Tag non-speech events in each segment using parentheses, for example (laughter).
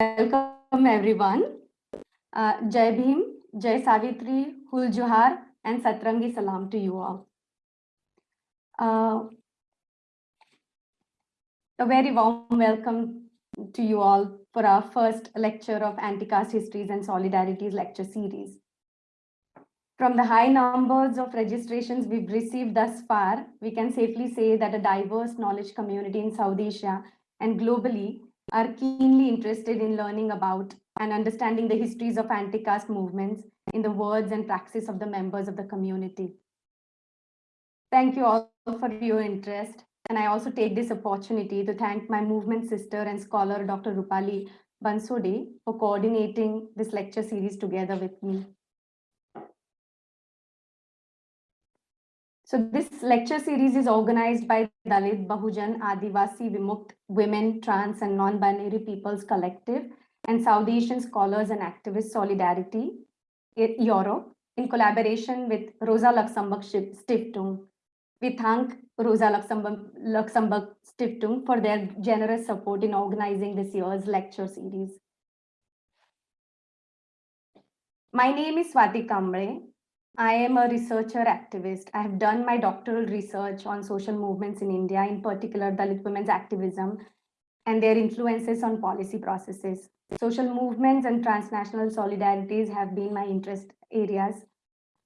welcome everyone. Uh, Jai Bhim, Jai Savitri, Hul and Satrangi Salam to you all. Uh, a very warm welcome to you all for our first lecture of Anti-Caste Histories and Solidarities lecture series. From the high numbers of registrations we've received thus far, we can safely say that a diverse knowledge community in South Asia and globally are keenly interested in learning about and understanding the histories of anti-caste movements in the words and practice of the members of the community. Thank you all for your interest. And I also take this opportunity to thank my movement sister and scholar, Dr. Rupali Bansode, for coordinating this lecture series together with me. So this lecture series is organized by Dalit Bahujan Adivasi Vimukt Women, Trans and Non-Binary Peoples Collective and South Asian Scholars and Activists Solidarity Europe in collaboration with Rosa Luxemburg Stiftung. We thank Rosa Luxemburg, Luxemburg Stiftung for their generous support in organizing this year's lecture series. My name is Swati Kamble. I am a researcher activist. I have done my doctoral research on social movements in India, in particular Dalit women's activism and their influences on policy processes. Social movements and transnational solidarities have been my interest areas,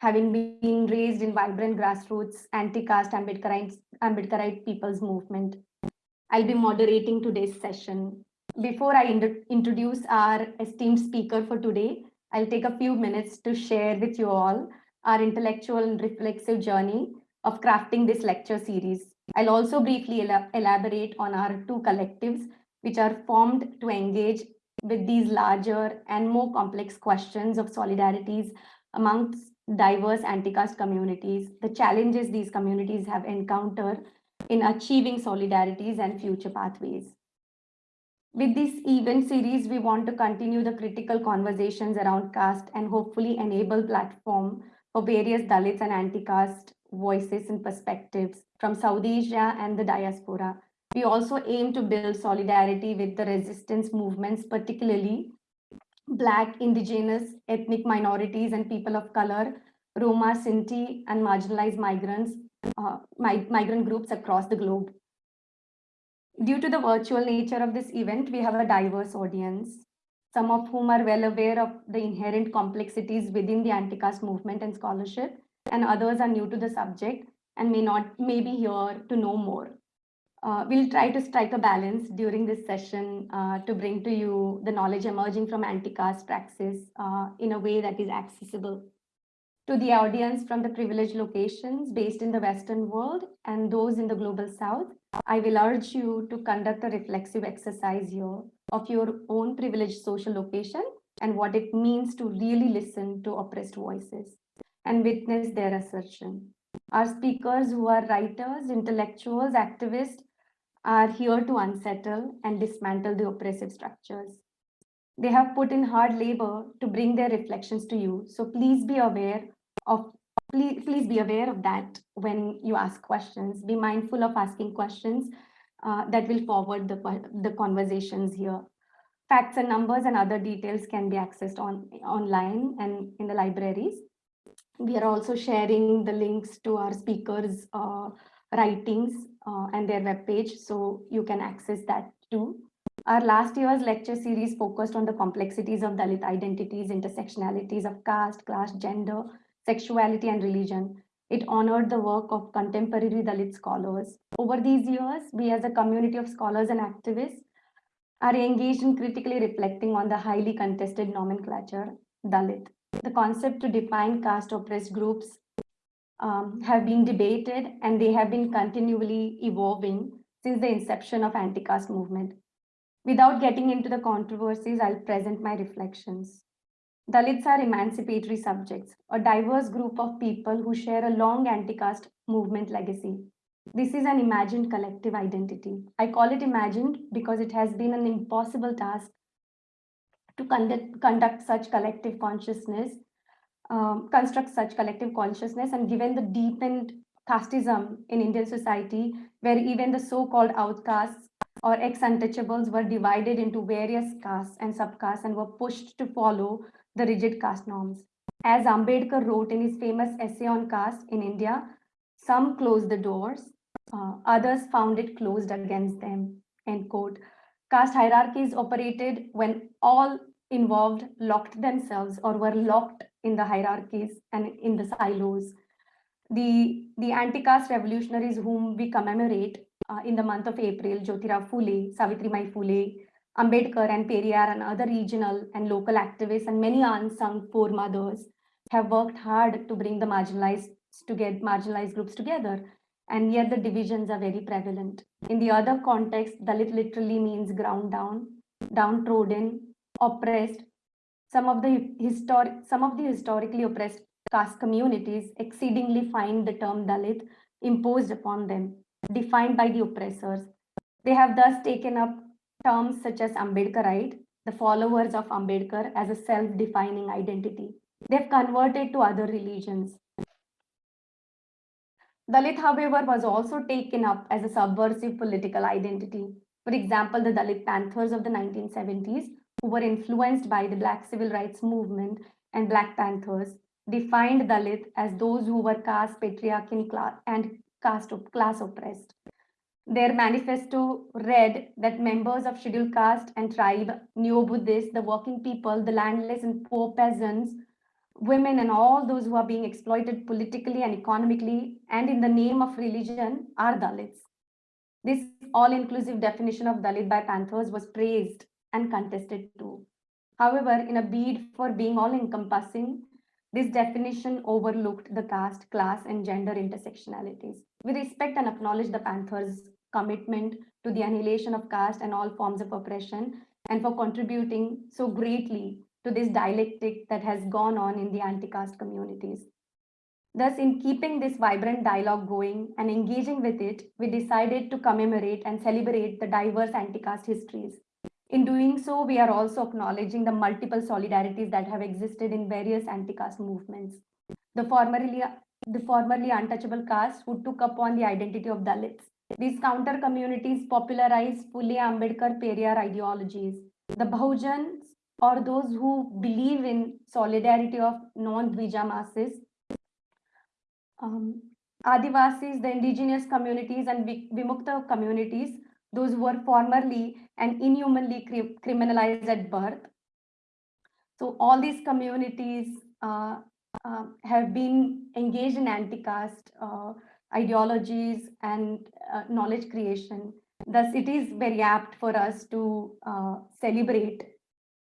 having been raised in vibrant grassroots anti-caste Ambedkarite, Ambedkarite people's movement. I'll be moderating today's session. Before I introduce our esteemed speaker for today, I'll take a few minutes to share with you all our intellectual and reflexive journey of crafting this lecture series. I'll also briefly elaborate on our two collectives, which are formed to engage with these larger and more complex questions of solidarities amongst diverse anti-caste communities, the challenges these communities have encountered in achieving solidarities and future pathways. With this event series, we want to continue the critical conversations around caste and hopefully enable platform for various Dalits and anti-caste voices and perspectives from South Asia and the diaspora. We also aim to build solidarity with the resistance movements, particularly Black, indigenous, ethnic minorities and people of color, Roma, Sinti, and marginalized migrants, uh, migrant groups across the globe. Due to the virtual nature of this event, we have a diverse audience some of whom are well aware of the inherent complexities within the anti-caste movement and scholarship, and others are new to the subject and may not may be here to know more. Uh, we'll try to strike a balance during this session uh, to bring to you the knowledge emerging from anti-caste praxis uh, in a way that is accessible to the audience from the privileged locations based in the Western world and those in the global South. I will urge you to conduct a reflexive exercise here of your own privileged social location and what it means to really listen to oppressed voices and witness their assertion. Our speakers who are writers, intellectuals, activists are here to unsettle and dismantle the oppressive structures. They have put in hard labor to bring their reflections to you. So please be aware of please, please be aware of that when you ask questions. Be mindful of asking questions uh, that will forward the, the conversations here. Facts and numbers and other details can be accessed on online and in the libraries. We are also sharing the links to our speakers' uh, writings uh, and their webpage, so you can access that too. Our last year's lecture series focused on the complexities of Dalit identities, intersectionalities of caste, class, gender, sexuality, and religion. It honored the work of contemporary Dalit scholars. Over these years, we as a community of scholars and activists are engaged in critically reflecting on the highly contested nomenclature, Dalit. The concept to define caste oppressed groups um, have been debated and they have been continually evolving since the inception of anti-caste movement. Without getting into the controversies, I'll present my reflections. Dalits are emancipatory subjects, a diverse group of people who share a long anti-caste movement legacy. This is an imagined collective identity. I call it imagined because it has been an impossible task to conduct, conduct such collective consciousness, um, construct such collective consciousness, and given the deepened casteism in Indian society, where even the so-called outcasts or ex-untouchables were divided into various castes and subcastes and were pushed to follow the rigid caste norms. As Ambedkar wrote in his famous essay on caste in India, some closed the doors, uh, others found it closed against them, end quote. Caste hierarchies operated when all involved locked themselves or were locked in the hierarchies and in the silos. The, the anti-caste revolutionaries whom we commemorate uh, in the month of April, Jyotirao Phule, Savitribai Phule, Ambedkar and Periyar and other regional and local activists and many unsung foremothers have worked hard to bring the marginalized to get marginalized groups together. And yet the divisions are very prevalent. In the other context, Dalit literally means ground down, downtrodden, oppressed. Some of the historic, some of the historically oppressed caste communities exceedingly find the term Dalit imposed upon them, defined by the oppressors. They have thus taken up terms such as Ambedkarite, the followers of Ambedkar as a self-defining identity. They've converted to other religions. Dalit, however, was also taken up as a subversive political identity. For example, the Dalit Panthers of the 1970s, who were influenced by the Black Civil Rights Movement and Black Panthers, defined Dalit as those who were caste, patriarchy, and caste class oppressed. Their manifesto read that members of scheduled caste and tribe, neo-Buddhists, the working people, the landless and poor peasants, women and all those who are being exploited politically and economically and in the name of religion are Dalits. This all-inclusive definition of Dalit by Panthers was praised and contested too. However, in a bid for being all-encompassing, this definition overlooked the caste, class, and gender intersectionalities. We respect and acknowledge the Panthers' commitment to the annihilation of caste and all forms of oppression, and for contributing so greatly to this dialectic that has gone on in the anti-caste communities. Thus, in keeping this vibrant dialogue going and engaging with it, we decided to commemorate and celebrate the diverse anti-caste histories. In doing so, we are also acknowledging the multiple solidarities that have existed in various anti-caste movements. The formerly, the formerly untouchable castes who took upon the identity of Dalits. These counter communities popularized Phule Ambedkar Periyar ideologies. The Bahujans or those who believe in solidarity of non-Dvija masses. Um, Adivasis, the indigenous communities and Vimukta communities, those who were formerly and inhumanly cri criminalized at birth. So all these communities uh, uh, have been engaged in anti-caste uh, ideologies and uh, knowledge creation. Thus, it is very apt for us to uh, celebrate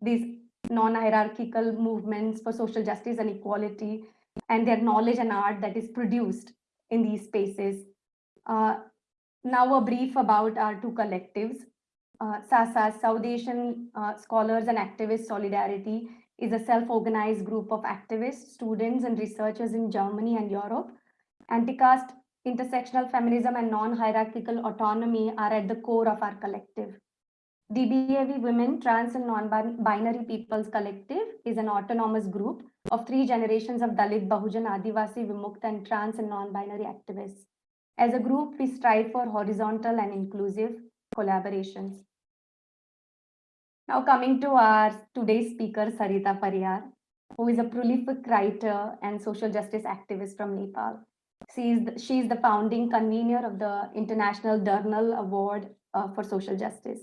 these non-hierarchical movements for social justice and equality and their knowledge and art that is produced in these spaces. Uh, now a brief about our two collectives. Uh, SASA, South Asian uh, Scholars and Activists Solidarity, is a self-organized group of activists, students and researchers in Germany and Europe. Anti-caste, intersectional feminism and non-hierarchical autonomy are at the core of our collective. DBAV Women, Trans and Non-Binary Peoples Collective is an autonomous group of three generations of Dalit, Bahujan, Adivasi, Vimukta, and trans and non-binary activists. As a group, we strive for horizontal and inclusive collaborations. Now coming to our today's speaker, Sarita Pariyar, who is a prolific writer and social justice activist from Nepal. She is the, she is the founding convener of the International Durnal Award uh, for Social Justice.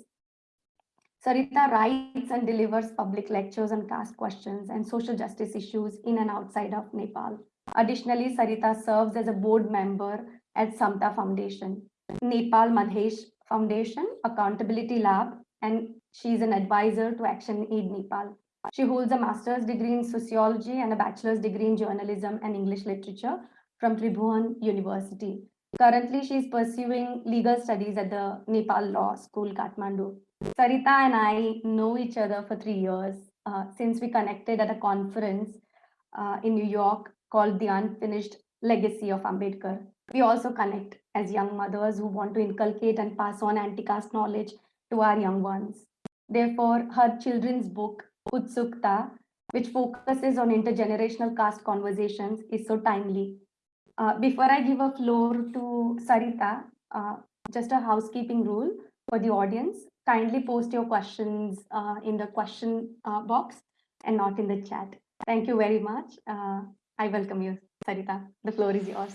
Sarita writes and delivers public lectures on caste questions and social justice issues in and outside of Nepal. Additionally, Sarita serves as a board member at Samta Foundation, Nepal Madhesh Foundation, Accountability Lab, and she is an advisor to Action Aid Nepal. She holds a master's degree in sociology and a bachelor's degree in journalism and English literature from Tribhuvan University. Currently, she is pursuing legal studies at the Nepal Law School, Kathmandu. Sarita and I know each other for three years uh, since we connected at a conference uh, in New York called The Unfinished Legacy of Ambedkar. We also connect as young mothers who want to inculcate and pass on anti-caste knowledge to our young ones. Therefore, her children's book, Utsukta, which focuses on intergenerational caste conversations, is so timely. Uh, before I give a floor to Sarita, uh, just a housekeeping rule. for the audience. Kindly post your questions uh, in the question uh, box and not in the chat. Thank you very much. Uh, I welcome you, Sarita. The floor is yours.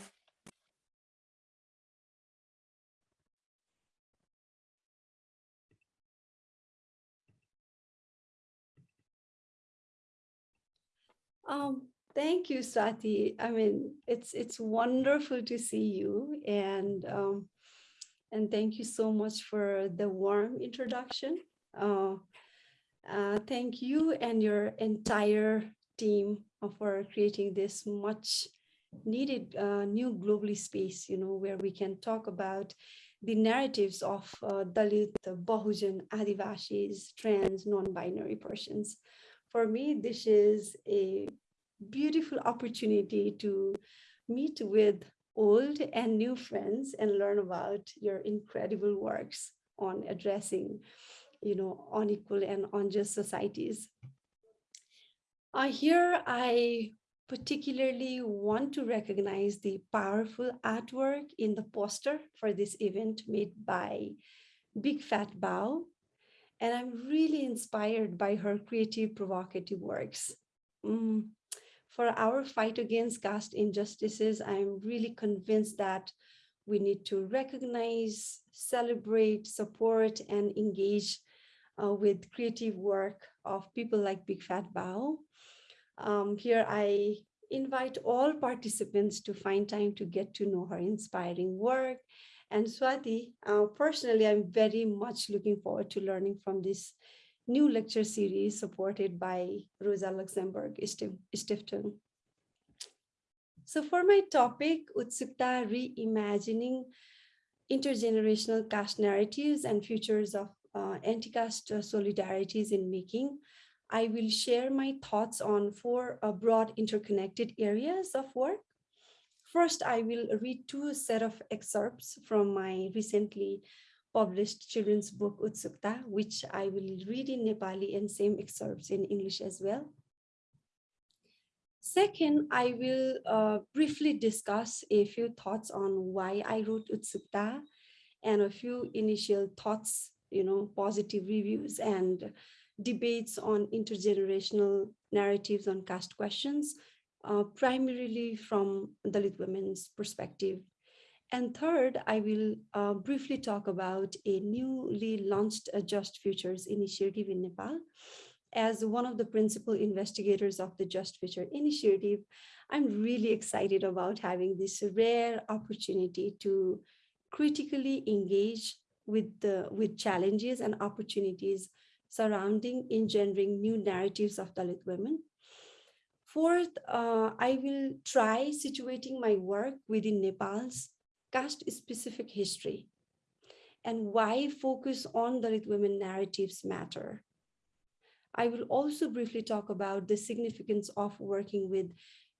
Um, thank you, Swati. I mean, it's it's wonderful to see you, and um, and thank you so much for the warm introduction. Uh, uh, thank you and your entire team for creating this much needed uh, new globally space, you know, where we can talk about the narratives of uh, Dalit, Bahujan, Adivasis, trans, non-binary persons for me, this is a beautiful opportunity to meet with old and new friends and learn about your incredible works on addressing, you know, unequal and unjust societies. Uh, here, I particularly want to recognize the powerful artwork in the poster for this event made by Big Fat Bao and I'm really inspired by her creative, provocative works. Mm. For our fight against caste injustices, I'm really convinced that we need to recognize, celebrate, support, and engage uh, with creative work of people like Big Fat Bao. Um, here I invite all participants to find time to get to know her inspiring work and Swati, uh, personally, I'm very much looking forward to learning from this new lecture series supported by Rosa Luxemburg Stiftung. So for my topic, Utsukta Reimagining Intergenerational Caste Narratives and Futures of uh, Anti-Caste Solidarities in Making, I will share my thoughts on four uh, broad interconnected areas of work First, I will read two set of excerpts from my recently published children's book Utsukta, which I will read in Nepali and same excerpts in English as well. Second, I will uh, briefly discuss a few thoughts on why I wrote Utsukta and a few initial thoughts, you know, positive reviews and debates on intergenerational narratives on caste questions uh, primarily from Dalit women's perspective. And third, I will uh, briefly talk about a newly launched Just Futures initiative in Nepal. As one of the principal investigators of the Just Future initiative, I'm really excited about having this rare opportunity to critically engage with the with challenges and opportunities surrounding engendering new narratives of Dalit women Fourth, uh, I will try situating my work within Nepal's caste-specific history and why focus on Dalit women narratives matter. I will also briefly talk about the significance of working with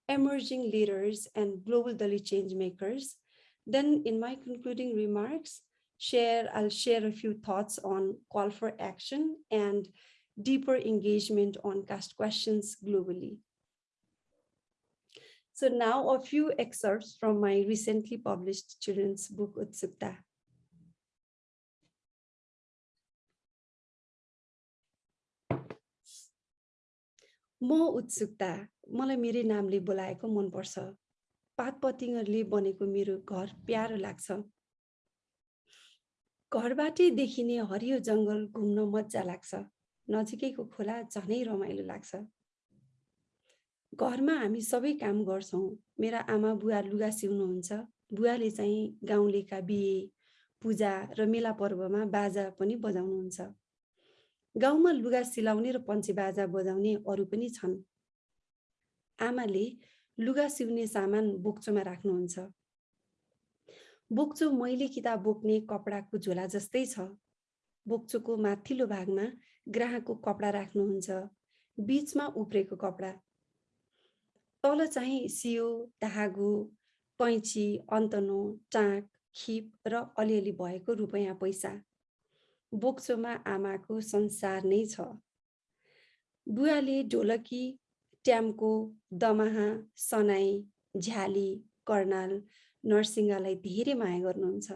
emerging leaders and global Dalit change makers. Then in my concluding remarks, share, I'll share a few thoughts on call for action and deeper engagement on caste questions globally. So now a few excerpts from my recently published children's book, Utsukta. म उत्सुकता मलाई मेरै नामले बोलाएको मनपर्छ। पात पतिङहरूले बनेको मेरो घर प्यारो लाग्छ। घरबाटै देखिने हरियो जङ्गल घुम्न मजा लाग्छ। नजिकैको खोला झनै रमाइलो लाग्छ। घरमा हामी सबै काम गर्छौँ। मेरा आमा बुवा लुगा सिउनुहुन्छ। बुवाले चाहिँ गाउँलेका बिहे पूजा र मेला पर्वमा बाजा पनि बजाउनुहुन्छ। गाउँमा लुगा सिलाउने र पञ्चे बाजा बजाउने अरू पनि छन्। आमाले लुगा सिउने सामान बोक्चोमा राख्नुहुन्छ। बोक्चो मैले किताब बोक्ने कपडाको झोला जस्तै छ। बोक्चोको माथिल्लो भागमा ग्राहकको कपडा राख्नुहुन्छ। बिचमा उब्रेको कपडा तल चाहिँ सियो धागो कैँची अन्तनो टाँक खिप र अलिअलि भएको रुपैयाँ पैसा। बोक्चोमा आमाको संसार नै छ। बुवाले ढोलकी ट्याम्को दमाहा सनाई झ्याली कर्णाल नरसिंहलाई धेरै माया गर्नुहुन्छ।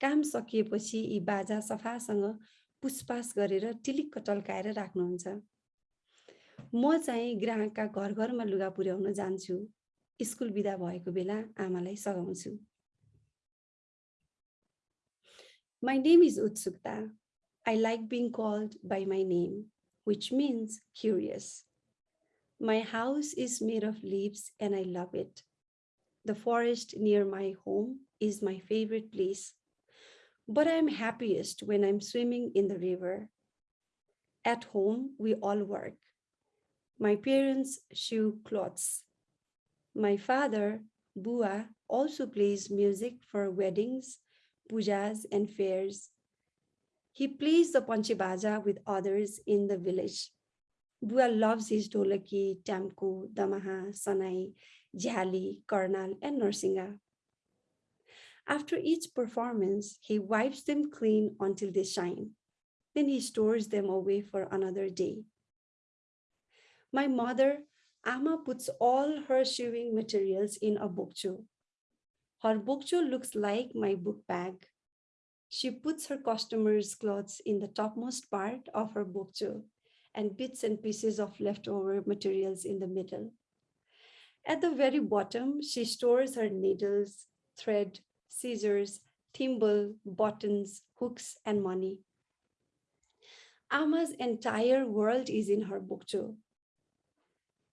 काम सकिएपछि यी बाजा सफासँग पुसपास गरेर टिलिक्क टल्काएर राख्नुहुन्छ। म चाहिँ ग्राहकका घर घरमा लुगा पुर्याउन जान्छु स्कुल बिदा भएको बेला आमालाई सघाउँछु My name is Utsukta. I like being called by my name, which means curious. My house is made of leaves and I love it. The forest near my home is my favorite place, but I'm happiest when I'm swimming in the river. At home, we all work. My parents sew clothes. My father, Bua, also plays music for weddings, pujas, and fairs. He plays the panchibaja with others in the village. Bua loves his dolaki, tamku, damaha, sanai, jhali, karnal, and narsinga. After each performance, he wipes them clean until they shine. Then he stores them away for another day. My mother, Ama, puts all her sewing materials in a bokcho. Her bokcho looks like my book bag. She puts her customers' clothes in the topmost part of her bokcho and bits and pieces of leftover materials in the middle. At the very bottom, she stores her needles, thread, scissors, thimble, buttons, hooks, and money. Ama's entire world is in her bokcho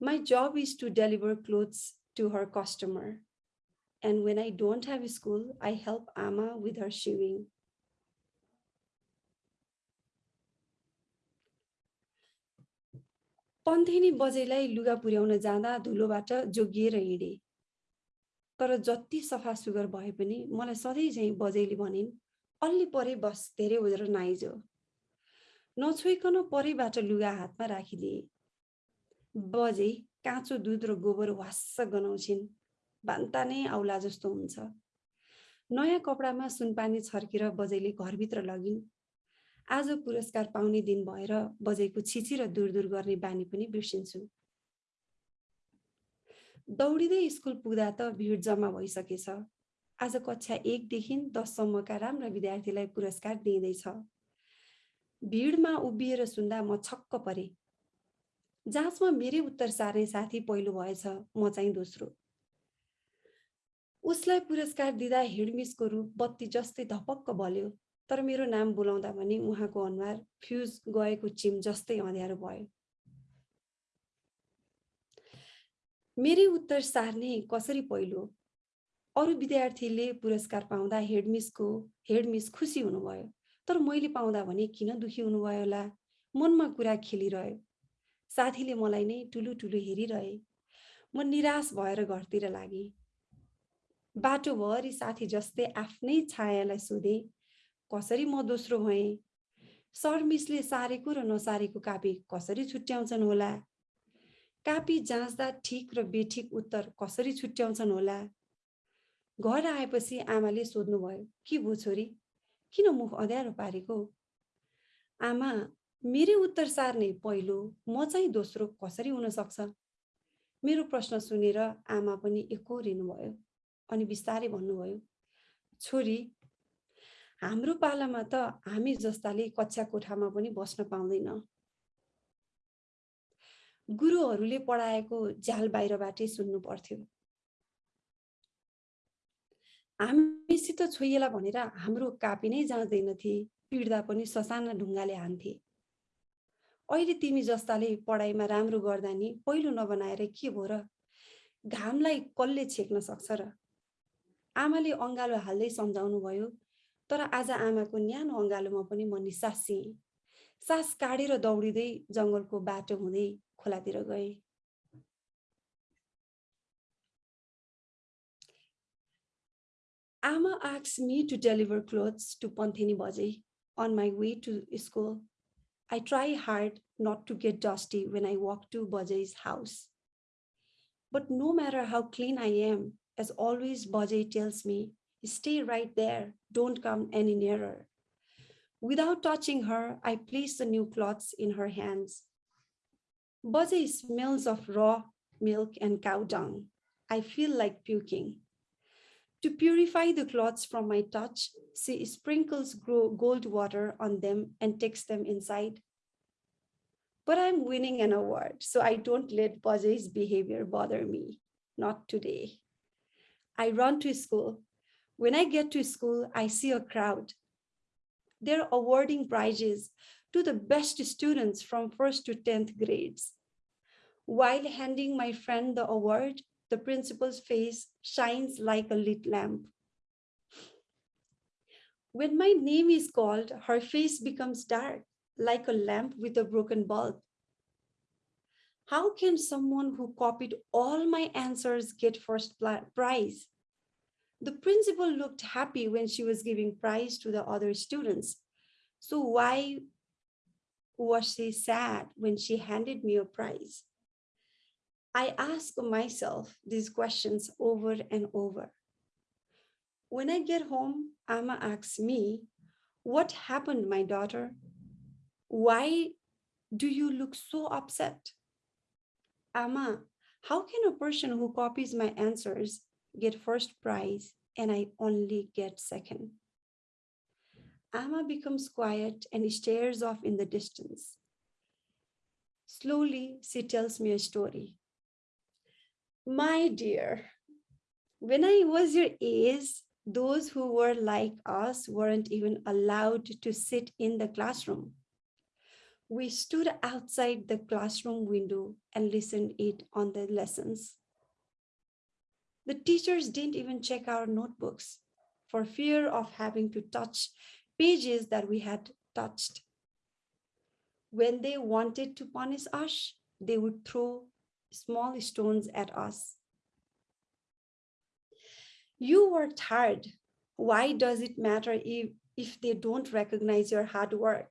My job is to deliver clothes to her customer. And when I don't have school, I help Ama with her sewing. पन्थेनी बजेलाई लुगा पुर्याउन जाँदा धुलोबाट जोगिएर हिँडे तर जति सफा sugar भए पनि मलाई सधैँ चाहिँ बजैले भनिन् अल्ली परे बस धेरै ओजेर नआइजो नछोइकन परैबाट लुगा हातमा राखिदिए बजे काँचो दुध र गोबर वास्स गनाउँछिन्। बान्ता नै आउला जस्तो हुन्छ। नयाँ कपडामा सुनपानी छर्केर बजैले घरभित्र लगिन्। आज पुरस्कार पाउने दिन भएर बजेको छिची र दूर दूर गर्ने बानी पनि बिर्सिन्छु। दौडिँदै स्कुल पुग्दा त भिड जम्मा भइसकेछ। आज कक्षा एकदेखि दससम्मका राम्रा विद्यार्थीलाई पुरस्कार दिँदैछ भिडमा उभिएर सुन्दा म छक्क परे। जाँचमा मेरै उत्तर सार्ने साथी पहिलो भएछ म चाहिँ दोस्रो। उसलाई पुरस्कार दिँदा हेडमिसको रूप बत्ती जस्तै धपक्क बल्यो तर मेरो नाम बोलाउँदा पनि उहाँको अनुहार फ्युज गएको चिम जस्तै अँध्यारो भयो। मेरै उत्तर सार्ने कसरी पहिलो? अरू विद्यार्थीले पुरस्कार पाउँदा हेडमिसको हेडमिस खुसी हुनुभयो तर मैले पाउँदा भने किन दुखी हुनुभयो होला? मनमा कुरा खेलिरह्यो। साथीले मलाई नै ठुलो ठुलो हेरिरहे। म निराश भएर घरतिर लागेँ। बाटोभरि साथी जस्तै आफ्नै छायालाई सोधेँ कसरी म दोस्रो भएँ? सर मिसले सारेको र नसारेको कापी कसरी छुट्याउँछन् होला? कापी जाँच्दा ठिक र बेठिक उत्तर कसरी छुट्याउँछन् होला? घर आएपछि आमाले सोध्नुभयो के भयो छोरी? किन मुख अँध्यारो पारेको? आमा मेरै उत्तर सार्ने पहिलो म चाहिँ दोस्रो कसरी हुन सक्छ? मेरो प्रश्न सुनेर आमा पनि एकोरिनु भयो अनि बिस्तारै भन्नुभयो छोरी हाम्रो पालामा त हामी जस्ताले कक्षा कोठामा पनि बस्न पाउँदैन। गुरुहरूले पढाएको झ्याल बाहिरबाटै सुन्नु पर्थ्यो। हामीसित छोइएला भनेर हाम्रो कापी नै जाँच्दैनथे पिड्दा पनि ससाना ढुङ्गाले हान्थे। अहिले तिमी जस्ताले पढाइमा राम्रो गर्दा नि पहिलो नबनाएर के भयो र? घामलाई कसले छेक्न सक्छ र? आमाले अँगालो हाल्दै सम्झाउनु भयो तर आज आमाको न्यानो अँगालोमा पनि म निसासिएँ सास काडेर दौडिँदै जङ्गलको बाटो हुँदै खोलातिर गएँ। Amma asked me to deliver clothes to Panthini Baje on my way to school. I try hard not to get dusty when I walk to Baje's house. But no matter how clean I am, as always, Baje tells me Stay right there. Don't come any nearer. Without touching her, I place the new cloths in her hands. Bajai smells of raw milk and cow dung. I feel like puking. To purify the cloths from my touch, she sprinkles gold water on them and takes them inside. But I'm winning an award, so I don't let Bajai's behavior bother me. Not today. I run to school. When I get to school, I see a crowd. They're awarding prizes to the best students from first to 10th grades. While handing my friend the award, the principal's face shines like a lit lamp. When my name is called, her face becomes dark, like a lamp with a broken bulb. How can someone who copied all my answers get first prize? The principal looked happy when she was giving prize to the other students. So why was she sad when she handed me a prize? I ask myself these questions over and over. When I get home, Amma asks me, What happened, my daughter? Why do you look so upset? Amma, how can a person who copies my answers get first prize and I only get second? Amma becomes quiet and stares off in the distance. Slowly, she tells me a story. My dear, when I was your age, those who were like us weren't even allowed to sit in the classroom. We stood outside the classroom window and listened it on the lessons. The teachers didn't even check our notebooks for fear of having to touch pages that we had touched. When they wanted to punish us, they would throw small stones at us. You worked hard. Why does it matter if, if they don't recognize your hard work?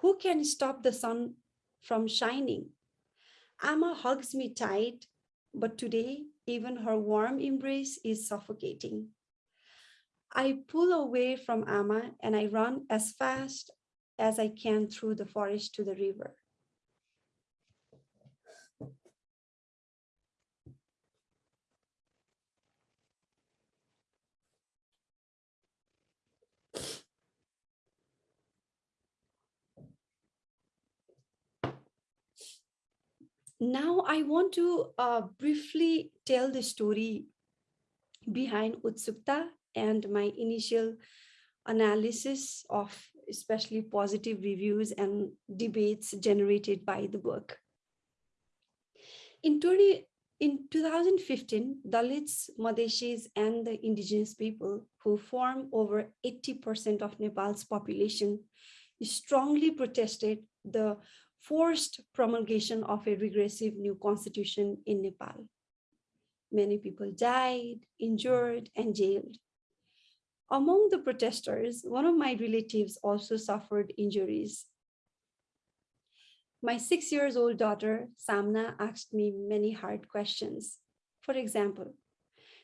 Who can stop the sun from shining? Amma hugs me tight, but today, even her warm embrace is suffocating. I pull away from Amma and I run as fast as I can through the forest to the river. Now I want to uh, briefly tell the story behind Utsukta and my initial analysis of especially positive reviews and debates generated by the book. In, 20, in 2015, Dalits, Madeshis, and the indigenous people who form over 80% of Nepal's population strongly protested the forced promulgation of a regressive new constitution in Nepal. Many people died, injured, and jailed. Among the protesters, one of my relatives also suffered injuries. My six years old daughter, Samna, asked me many hard questions. For example,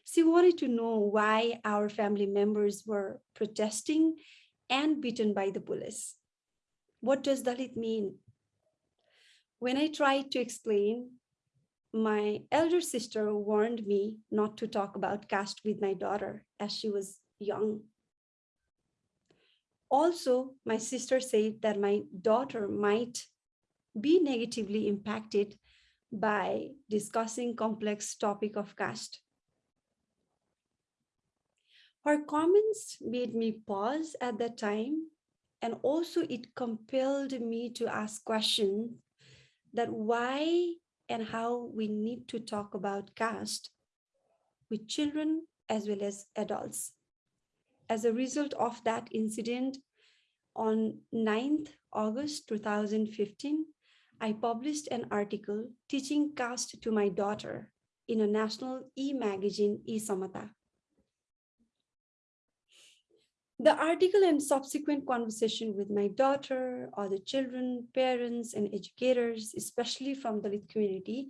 she wanted to know why our family members were protesting and beaten by the police. What does Dalit mean? When I tried to explain, my elder sister warned me not to talk about caste with my daughter as she was young. Also, my sister said that my daughter might be negatively impacted by discussing complex topic of caste. Her comments made me pause at that time and also it compelled me to ask questions that why and how we need to talk about caste with children as well as adults as a result of that incident, on 9th August 2015, I published an article teaching caste to my daughter in a national e-magazine, e-Samata. The article and subsequent conversation with my daughter, other children, parents, and educators, especially from the Dalit community,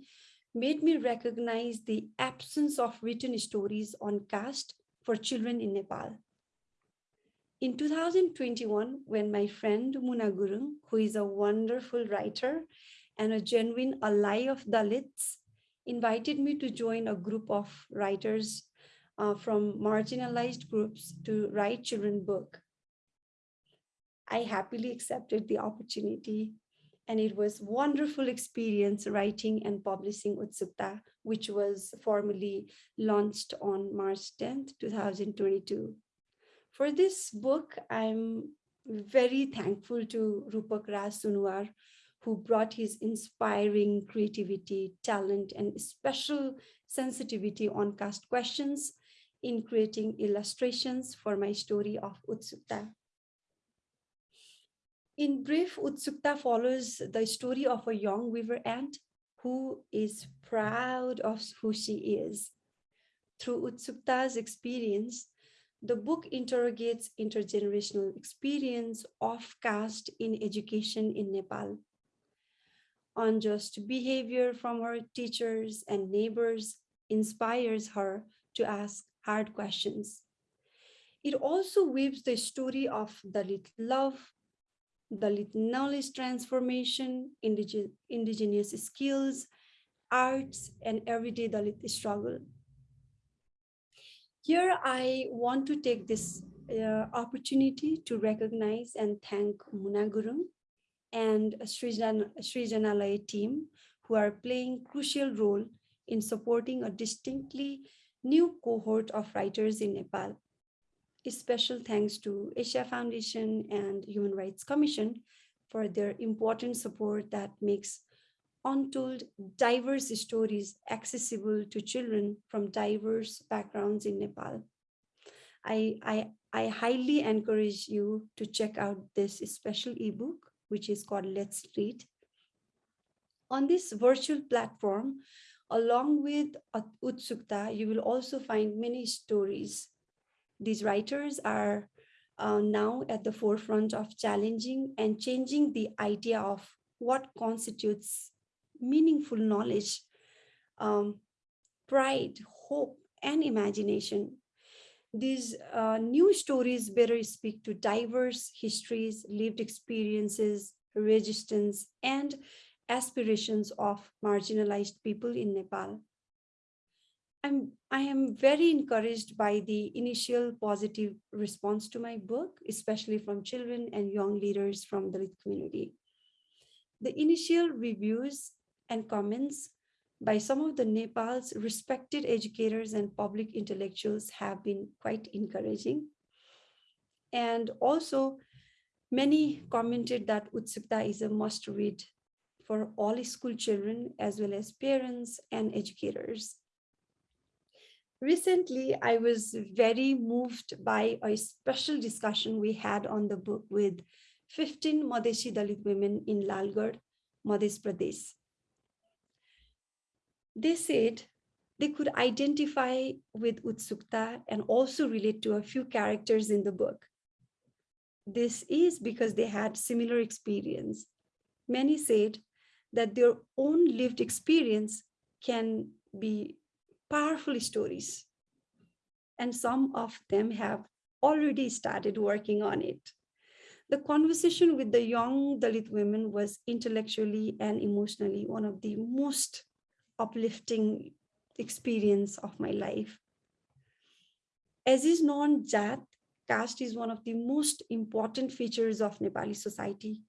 made me recognize the absence of written stories on caste for children in Nepal. In 2021, when my friend Muna Gurung, who is a wonderful writer and a genuine ally of Dalits, invited me to join a group of writers uh, from marginalized groups to write children book. I happily accepted the opportunity and it was wonderful experience writing and publishing Utsukta, which was formally launched on March 10th, 2022. For this book, I'm very thankful to Rupak Raj Sunwar, who brought his inspiring creativity, talent, and special sensitivity on caste questions in creating illustrations for my story of Utsukta. In brief, Utsukta follows the story of a young weaver ant who is proud of who she is. Through Utsukta's experience, the book interrogates intergenerational experience of caste in education in Nepal. Unjust behavior from her teachers and neighbors inspires her to ask hard questions. It also weaves the story of Dalit love, Dalit knowledge transformation, indige indigenous skills, arts, and everyday Dalit struggle. Here, I want to take this uh, opportunity to recognize and thank Muna Gurung and Srijan, Srijanalaya team who are playing crucial role in supporting a distinctly new cohort of writers in Nepal. A special thanks to Asia Foundation and Human Rights Commission for their important support that makes untold diverse stories accessible to children from diverse backgrounds in Nepal. I, I, I highly encourage you to check out this special ebook, which is called Let's Read. On this virtual platform, along with Utsukta, you will also find many stories these writers are uh, now at the forefront of challenging and changing the idea of what constitutes meaningful knowledge, um, pride, hope, and imagination. These uh, new stories better speak to diverse histories, lived experiences, resistance, and aspirations of marginalized people in Nepal. I'm, I am very encouraged by the initial positive response to my book, especially from children and young leaders from the community. The initial reviews and comments by some of the Nepal's respected educators and public intellectuals have been quite encouraging. And also, many commented that Utsukta is a must read for all school children as well as parents and educators recently I was very moved by a special discussion we had on the book with 15 Madhesi Dalit women in Lalgarh, Madhesh Pradesh. They said they could identify with Utsukta and also relate to a few characters in the book. This is because they had similar experience. Many said that their own lived experience can be powerful stories. And some of them have already started working on it. The conversation with the young Dalit women was intellectually and emotionally one of the most uplifting experience of my life. As is known, Jat, caste is one of the most important features of Nepali society.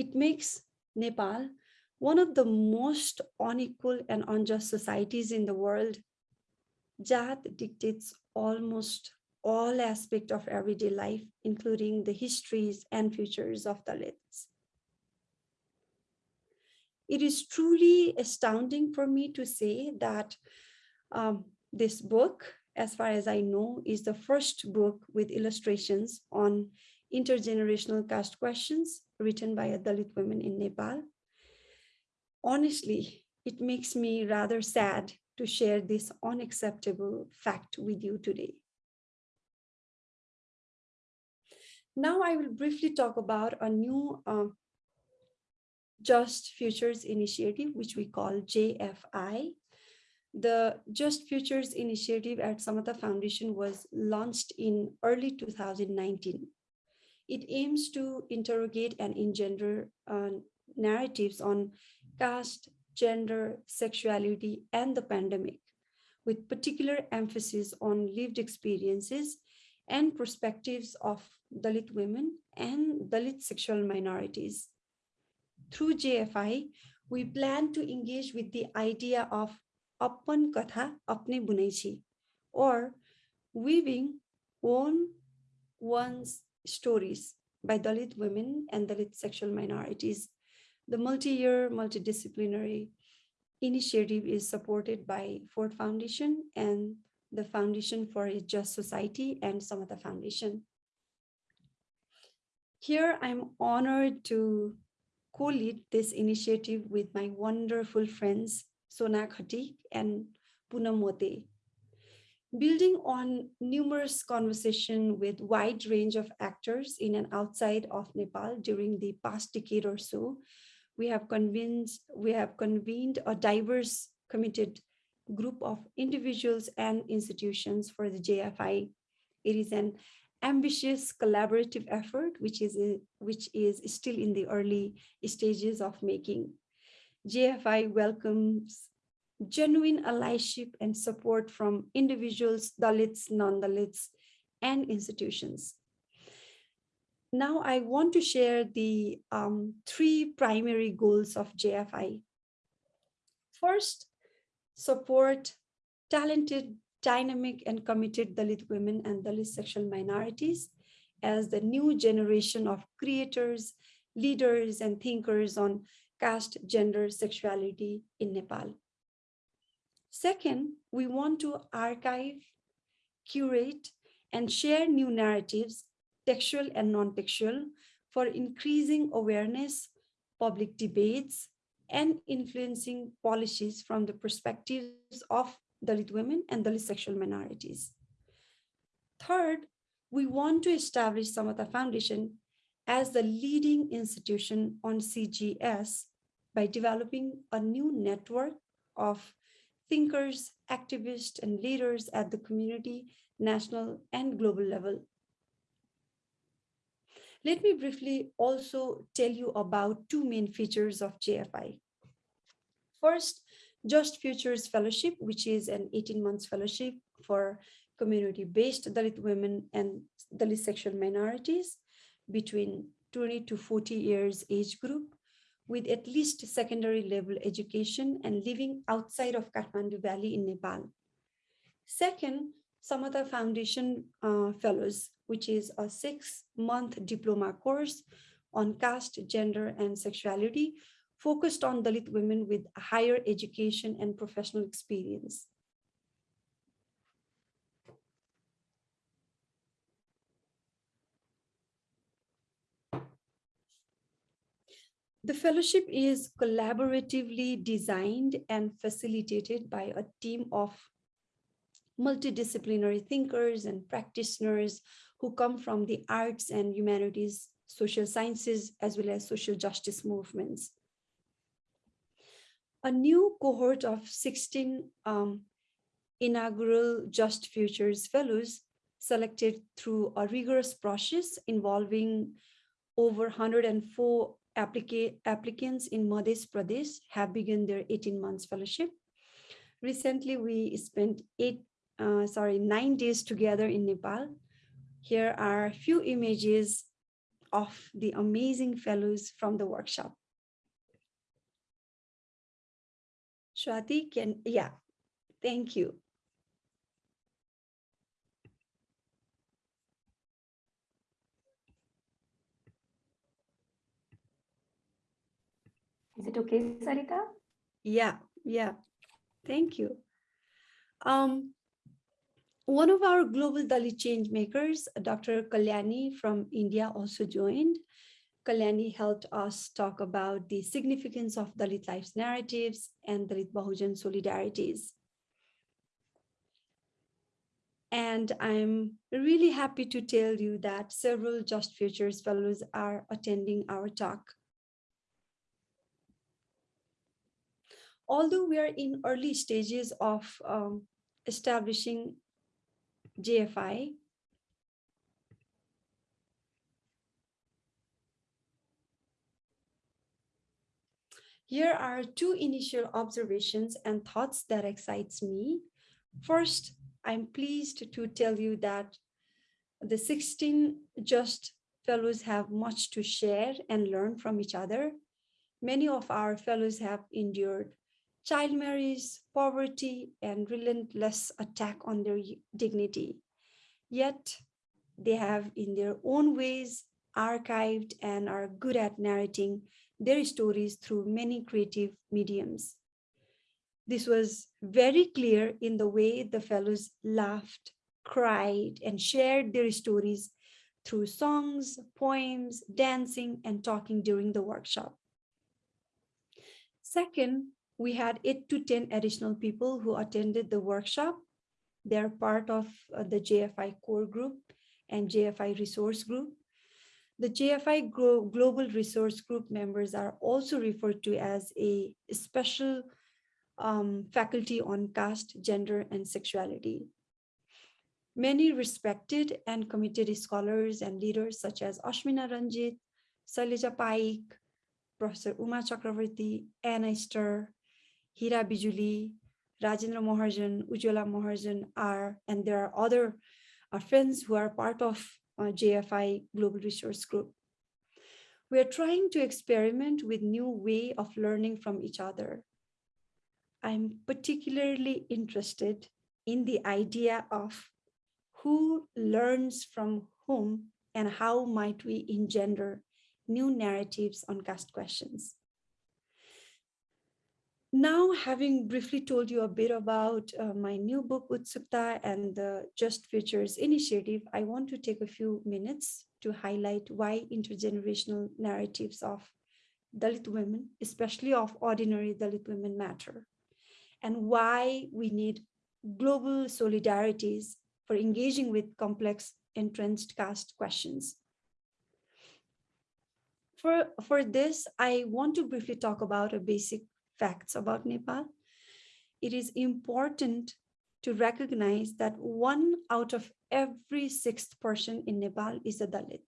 It makes Nepal one of the most unequal and unjust societies in the world, Jat dictates almost all aspects of everyday life, including the histories and futures of Dalits. It is truly astounding for me to say that um, this book, as far as I know, is the first book with illustrations on intergenerational caste questions written by a Dalit women in Nepal honestly, it makes me rather sad to share this unacceptable fact with you today. Now I will briefly talk about a new uh, Just Futures initiative, which we call JFI. The Just Futures initiative at Samata Foundation was launched in early 2019. It aims to interrogate and engender uh, narratives on caste, gender, sexuality, and the pandemic, with particular emphasis on lived experiences and perspectives of Dalit women and Dalit sexual minorities. Through JFI, we plan to engage with the idea of Appan Katha Apne Bunaichi or weaving own one's stories by Dalit women and Dalit sexual minorities. The multi-year multidisciplinary initiative is supported by Ford Foundation and the Foundation for a Just Society and Samata Foundation. Here, I'm honored to co-lead this initiative with my wonderful friends, Sona Khatik and Poonam Mote. Building on numerous conversation with wide range of actors in and outside of Nepal during the past decade or so, we have convinced, we have convened a diverse committed group of individuals and institutions for the JFI. It is an ambitious collaborative effort, which is, which is still in the early stages of making. JFI welcomes genuine allyship and support from individuals, Dalits, non-Dalits, and institutions. Now I want to share the um, three primary goals of JFI. First, support talented, dynamic, and committed Dalit women and Dalit sexual minorities as the new generation of creators, leaders, and thinkers on caste, gender, sexuality in Nepal. Second, we want to archive, curate, and share new narratives, textual and non-textual, for increasing awareness, public debates, and influencing policies from the perspectives of Dalit women and Dalit sexual minorities. Third, we want to establish Samata Foundation as the leading institution on CGS by developing a new network of thinkers, activists, and leaders at the community, national, and global level. Let me briefly also tell you about two main features of JFI. First, Just Futures Fellowship, which is an 18 months fellowship for community-based Dalit women and Dalit sexual minorities between 20 to 40 years age group with at least secondary level education and living outside of Kathmandu Valley in Nepal. Second, Samata Foundation uh, Fellows, which is a six-month diploma course on caste, gender, and sexuality, focused on Dalit women with higher education and professional experience. The fellowship is collaboratively designed and facilitated by a team of multidisciplinary thinkers and practitioners who come from the arts and humanities, social sciences, as well as social justice movements. A new cohort of 16 um, inaugural Just Futures Fellows selected through a rigorous process involving over 104 applica applicants in Madhesh Pradesh have begun their 18 months fellowship. Recently, we spent eight, uh, sorry, nine days together in Nepal. Here are a few images of the amazing fellows from the workshop. Shwati can, yeah, thank you. Is it okay, Sarita? Yeah, yeah. Thank you. Um, one of our global Dalit change makers, Dr. Kalyani from India also joined. Kalyani helped us talk about the significance of Dalit lives narratives and Dalit Bahujan solidarities. And I'm really happy to tell you that several Just Futures fellows are attending our talk. Although we are in early stages of um, establishing JFI, here are two initial observations and thoughts that excites me. First, I'm pleased to tell you that the 16 JUST fellows have much to share and learn from each other. Many of our fellows have endured child marriage, poverty, and relentless attack on their dignity. Yet they have in their own ways archived and are good at narrating their stories through many creative mediums. This was very clear in the way the fellows laughed, cried, and shared their stories through songs, poems, dancing, and talking during the workshop. Second, we had eight to 10 additional people who attended the workshop. They're part of uh, the JFI core group and JFI resource group. The JFI Global Resource Group members are also referred to as a special um, faculty on caste, gender, and sexuality. Many respected and committed scholars and leaders such as Ashmina Ranjit, Shailaja Paik, Professor Uma Chakravarti, Anna Ster, Hira Bijuli, Rajendra Maharjan, Ujjwala Maharjan are, and there are other friends who are part of uh, JFI Global Resource Group. We are trying to experiment with new way of learning from each other. I'm particularly interested in the idea of who learns from whom and how might we engender new narratives on caste questions. Now, having briefly told you a bit about uh, my new book, Utsukta, and the Just Futures initiative, I want to take a few minutes to highlight why intergenerational narratives of Dalit women, especially of ordinary Dalit women matter, and why we need global solidarities for engaging with complex entrenched caste questions. For, for this, I want to briefly talk about a basic facts about Nepal, it is important to recognize that one out of every sixth person in Nepal is a Dalit.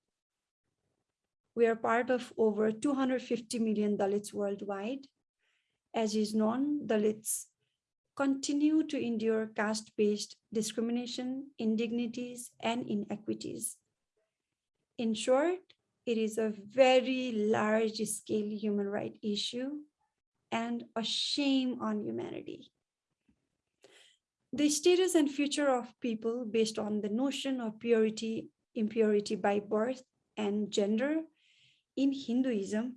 We are part of over 250 million Dalits worldwide. As is known, Dalits continue to endure caste-based discrimination, indignities, and inequities. In short, it is a very large-scale human right issue and a shame on humanity. The status and future of people based on the notion of purity, impurity by birth and gender in Hinduism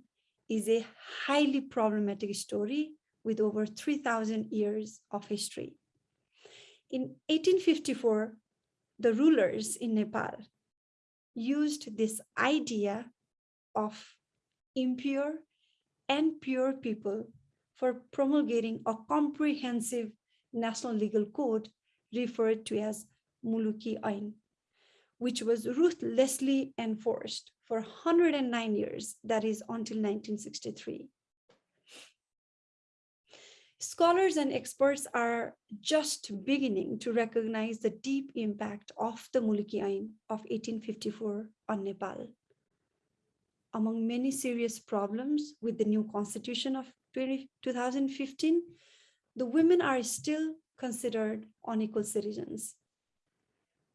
is a highly problematic story with over 3000 years of history. In 1854, the rulers in Nepal used this idea of impure and pure people for promulgating a comprehensive national legal code referred to as Muluki Ain, which was ruthlessly enforced for 109 years, that is until 1963. Scholars and experts are just beginning to recognize the deep impact of the Muluki Ain of 1854 on Nepal. Among many serious problems with the new constitution of 2015, the women are still considered unequal citizens.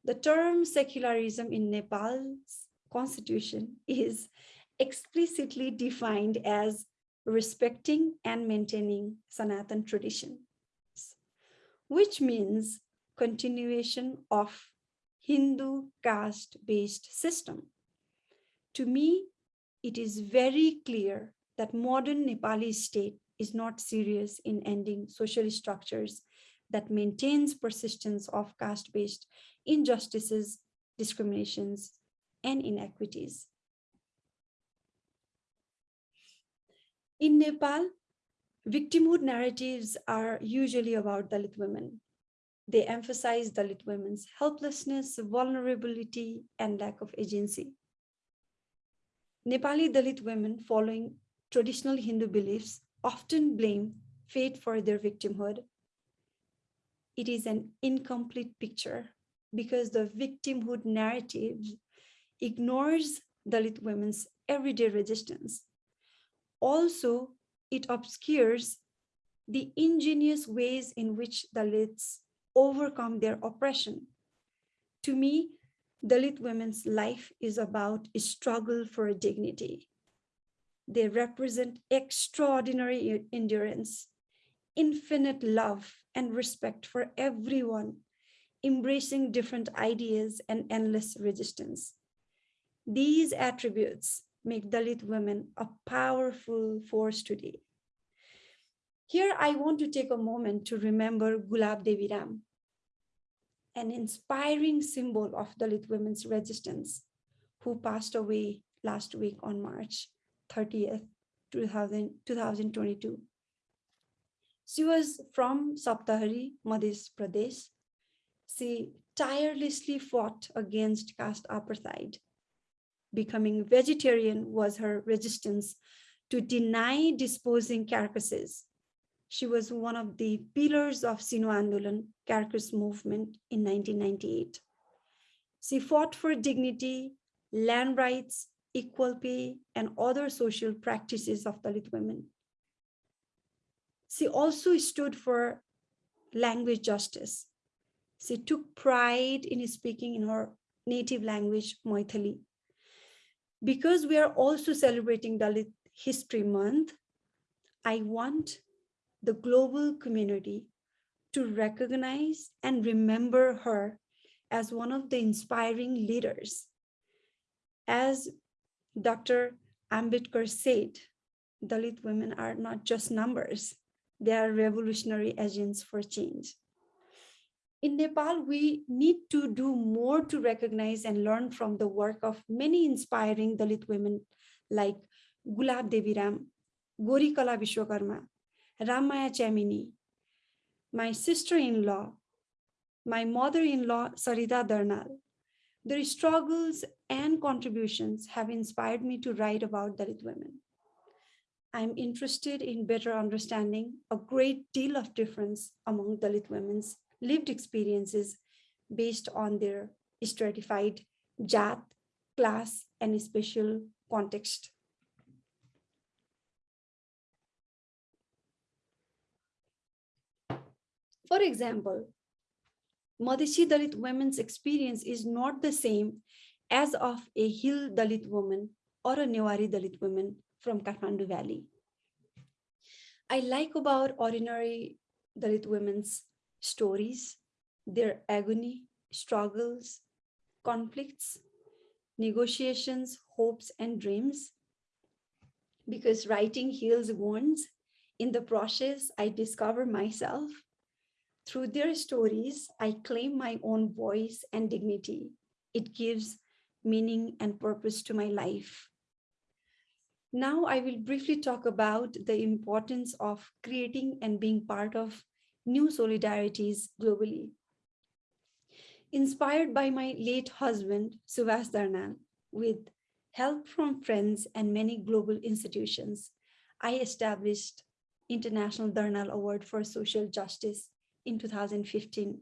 The term secularism in Nepal's constitution is explicitly defined as respecting and maintaining Sanatan traditions, which means continuation of Hindu caste-based system. To me, it is very clear that modern Nepali state is not serious in ending social structures that maintains persistence of caste-based injustices, discriminations, and inequities. In Nepal, victimhood narratives are usually about Dalit women. They emphasize Dalit women's helplessness, vulnerability, and lack of agency. Nepali Dalit women following traditional Hindu beliefs often blame fate for their victimhood. It is an incomplete picture because the victimhood narrative ignores Dalit women's everyday resistance. Also, it obscures the ingenious ways in which Dalits overcome their oppression. To me, Dalit women's life is about a struggle for dignity. They represent extraordinary endurance, infinite love and respect for everyone, embracing different ideas and endless resistance. These attributes make Dalit women a powerful force today. Here, I want to take a moment to remember Gulab Devi Ram, an inspiring symbol of Dalit women's resistance, who passed away last week on March 30th, 2000, 2022. She was from Saptari, Madhesh Pradesh. She tirelessly fought against caste apartheid. Becoming vegetarian was her resistance to deny disposing carcasses. She was one of the pillars of Sino Andolan carcass movement in 1998. She fought for dignity, land rights, equal pay, and other social practices of Dalit women. She also stood for language justice. She took pride in speaking in her native language, Maithili. Because we are also celebrating Dalit History Month, I want the global community to recognize and remember her as one of the inspiring leaders. As Dr. Ambedkar said, Dalit women are not just numbers, they are revolutionary agents for change. In Nepal, we need to do more to recognize and learn from the work of many inspiring Dalit women like Gulab Devi Ram, Gori Kala Vishwakarma, Ramaya Chamini, my sister-in-law, my mother-in-law, Sarita Darnal. Their struggles and contributions have inspired me to write about Dalit women. I'm interested in better understanding a great deal of difference among Dalit women's lived experiences based on their stratified jat, class, and special context. For example, Madhesi Dalit women's experience is not the same as of a hill Dalit woman or a Newari Dalit woman from Kathmandu Valley. I like about ordinary Dalit women's stories, their agony, struggles, conflicts, negotiations, hopes, and dreams. Because writing heals wounds, in the process, I discover myself. Through their stories, I claim my own voice and dignity. It gives meaning and purpose to my life. Now I will briefly talk about the importance of creating and being part of new solidarities globally. Inspired by my late husband, Subhas Darnal, with help from friends and many global institutions, I established International Darnal Award for Social Justice in 2015.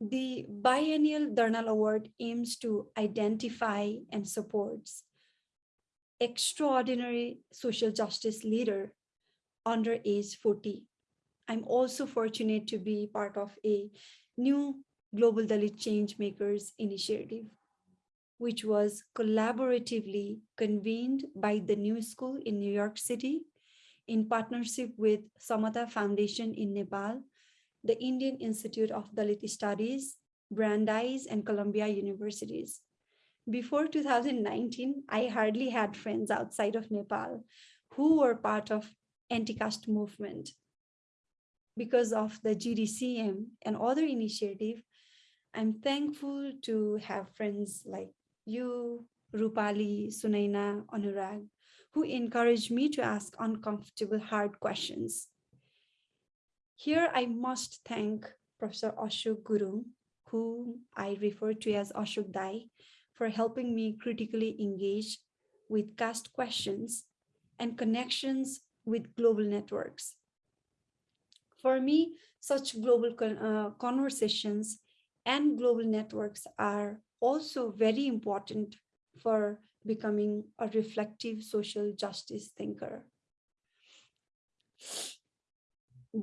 The biennial Darnal Award aims to identify and supports extraordinary social justice leader under age 40. I'm also fortunate to be part of a new Global Dalit Change Makers initiative, which was collaboratively convened by the New School in New York City in partnership with Samata Foundation in Nepal, the Indian Institute of Dalit Studies, Brandeis, and Columbia Universities. Before 2019, I hardly had friends outside of Nepal who were part of anti-caste movement. Because of the GDCM and other initiative, I'm thankful to have friends like you, Rupali, Sunaina, Anurag, who encourage me to ask uncomfortable, hard questions. Here, I must thank Professor Ashok Gurung, whom I refer to as Ashok Dai, for helping me critically engage with caste questions and connections with global networks. For me, such global con uh, conversations and global networks are also very important for becoming a reflective social justice thinker.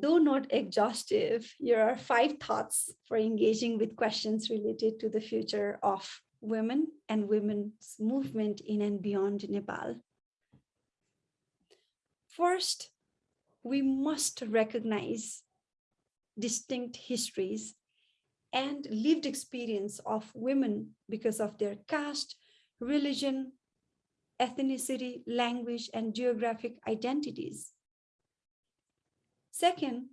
Though not exhaustive, here are five thoughts for engaging with questions related to the future of women and women's movement in and beyond Nepal. First, we must recognize distinct histories and lived experience of women because of their caste, religion, ethnicity, language, and geographic identities. Second,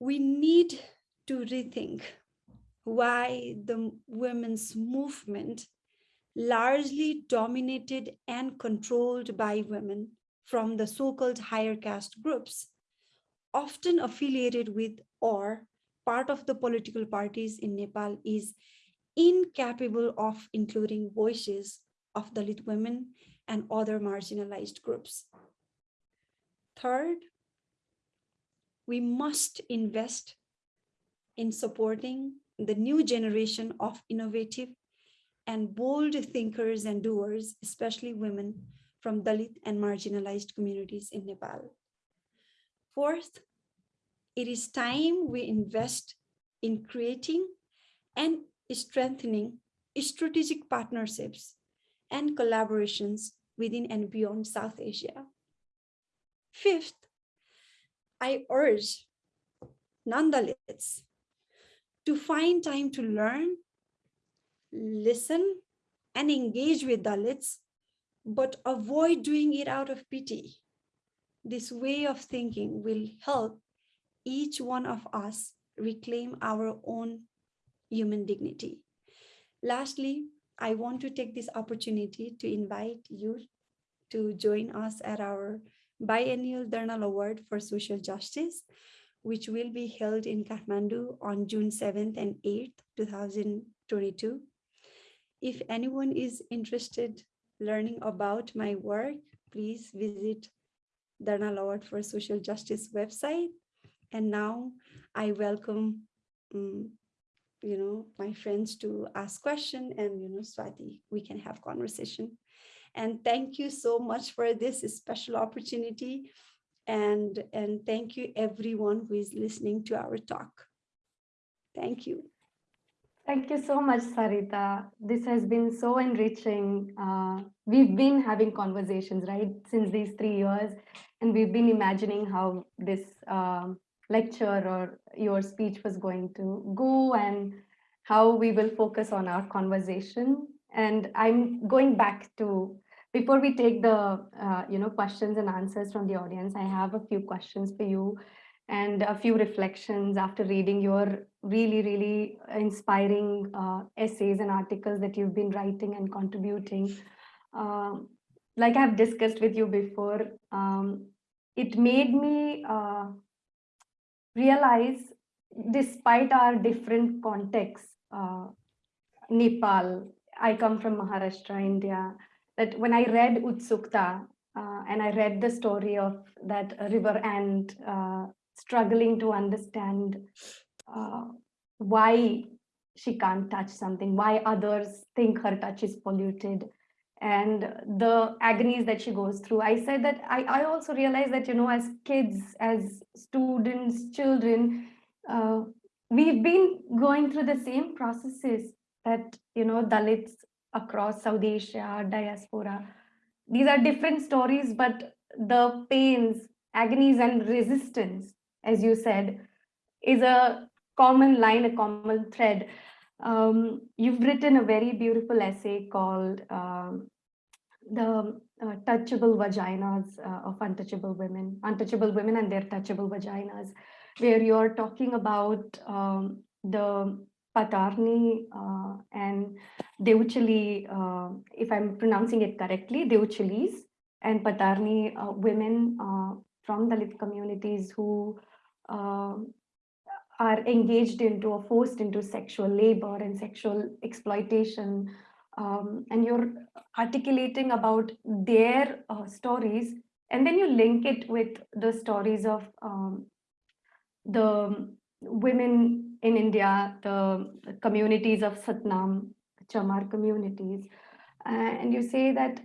we need to rethink why the women's movement largely dominated and controlled by women from the so-called higher caste groups, often affiliated with or part of the political parties in Nepal is incapable of including voices of Dalit women and other marginalized groups. Third, we must invest in supporting the new generation of innovative and bold thinkers and doers, especially women from Dalit and marginalized communities in Nepal. Fourth, it is time we invest in creating and strengthening strategic partnerships and collaborations within and beyond South Asia. Fifth, I urge non-Dalits to find time to learn, listen, and engage with Dalits, but avoid doing it out of pity. This way of thinking will help each one of us reclaim our own human dignity. Lastly, I want to take this opportunity to invite you to join us at our biennial Darnal Award for Social Justice, which will be held in Kathmandu on June 7th and 8th, 2022. If anyone is interested learning about my work, please visit Darnal Award for Social Justice website. And now I welcome, um, you know, my friends to ask question and, you know, Swati, we can have conversation. And thank you so much for this special opportunity. And, and thank you everyone who is listening to our talk. Thank you. Thank you so much, Sarita. This has been so enriching. Uh, we've been having conversations, right, since these three years, and we've been imagining how this um, lecture or your speech was going to go and how we will focus on our conversation. And I'm going back to before we take the uh, you know questions and answers from the audience, I have a few questions for you and a few reflections after reading your really, really inspiring uh, essays and articles that you've been writing and contributing. Um, like I've discussed with you before, um, it made me uh, realize, despite our different contexts, uh, Nepal, I come from Maharashtra, India, that when I read Utsukta uh, and I read the story of that river and uh, struggling to understand uh, why she can't touch something, why others think her touch is polluted, and the agonies that she goes through. I said that I, I also realized that, you know, as kids, as students, children, uh, we've been going through the same processes that, you know, Dalits across South Asia, diaspora. These are different stories, but the pains, agonies, and resistance, as you said, is a common line, a common thread. Um, you've written a very beautiful essay called um, The uh, Touchable Vaginas uh, of Untouchable Women, Untouchable Women and Their Touchable Vaginas, where you're talking about um, the Patarni uh, and Deuchali, uh, if I'm pronouncing it correctly, Deuchalis and Patarni uh, women uh, from Dalit communities who uh, are engaged into or forced into sexual labor and sexual exploitation. Um, and you're articulating about their uh, stories, and then you link it with the stories of um, the women in India, the communities of Satnam, Chamar communities. And you say that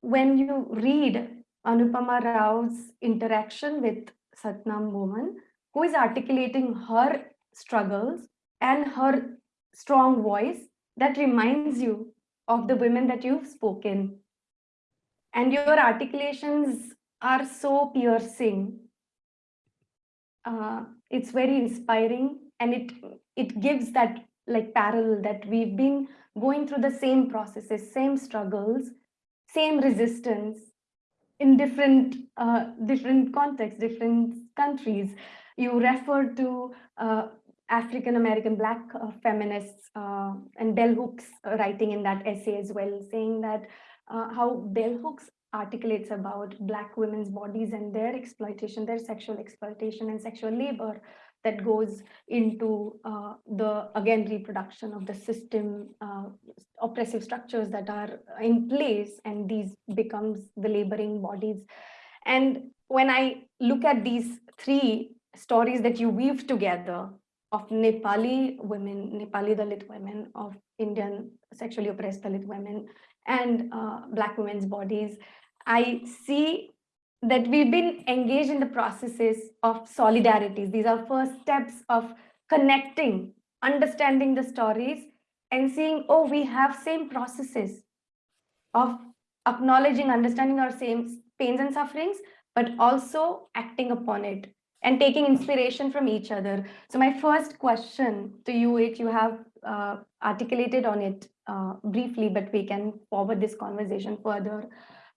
when you read Anupama Rao's interaction with Satnam woman who is articulating her struggles and her strong voice that reminds you of the women that you've spoken. And your articulations are so piercing. Uh, it's very inspiring and it it gives that like parallel that we've been going through the same processes, same struggles, same resistance in different uh, different contexts, different countries. You refer to uh, African American Black uh, feminists uh, and Bell Hooks writing in that essay as well, saying that uh, how Bell Hooks articulates about Black women's bodies and their exploitation, their sexual exploitation and sexual labor that goes into uh, the, again, reproduction of the system, uh, oppressive structures that are in place, and these becomes the laboring bodies. And when I look at these three stories that you weave together of Nepali women, Nepali Dalit women, of Indian sexually oppressed Dalit women, and uh, Black women's bodies, I see that we've been engaged in the processes of solidarities. These are first steps of connecting, understanding the stories and seeing, oh, we have same processes of acknowledging, understanding our same pains and sufferings, but also acting upon it and taking inspiration from each other. So my first question to you, which you have uh, articulated on it uh, briefly, but we can forward this conversation further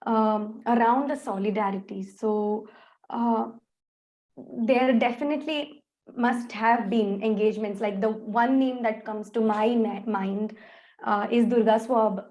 um, around the solidarity. So uh, there definitely must have been engagements. Like the one name that comes to my mind uh, is Durga Sob,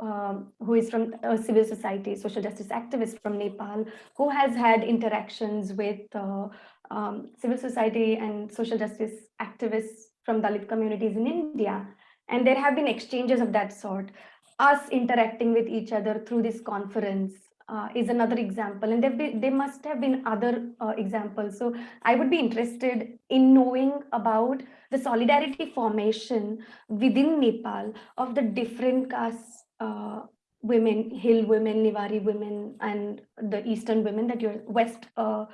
um, who is from a civil society, social justice activist from Nepal, who has had interactions with uh, um, civil society and social justice activists from Dalit communities in India. And there have been exchanges of that sort. Us interacting with each other through this conference uh, is another example. And there, there must have been other uh, examples. So i would be interested in knowing about the solidarity formation within nepal of the different castes uh, women hill women newari women and the eastern women that you're west uh,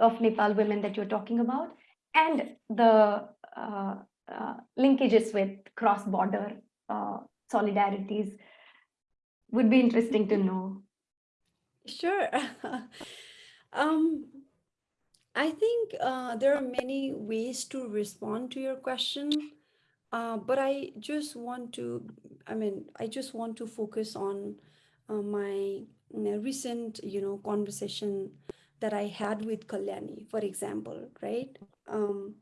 of nepal women that you're talking about and the uh, uh, linkages with cross border solidarities would be interesting to know. Sure. (laughs) um, I think uh, there are many ways to respond to your question, uh, but I just want to, I mean, I just want to focus on uh, my recent, you know, conversation that I had with Kalyani, for example, right? Um,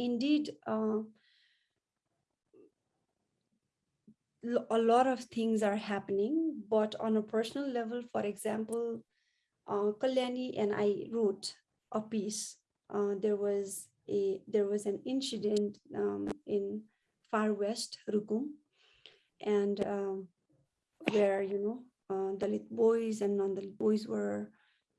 indeed, uh, a lot of things are happening, but on a personal level, for example, uh, Kalyani and I wrote a piece. Uh, there was a there was an incident um, in far west Rukum, and um, where you know uh, Dalit boys and non-Dalit boys were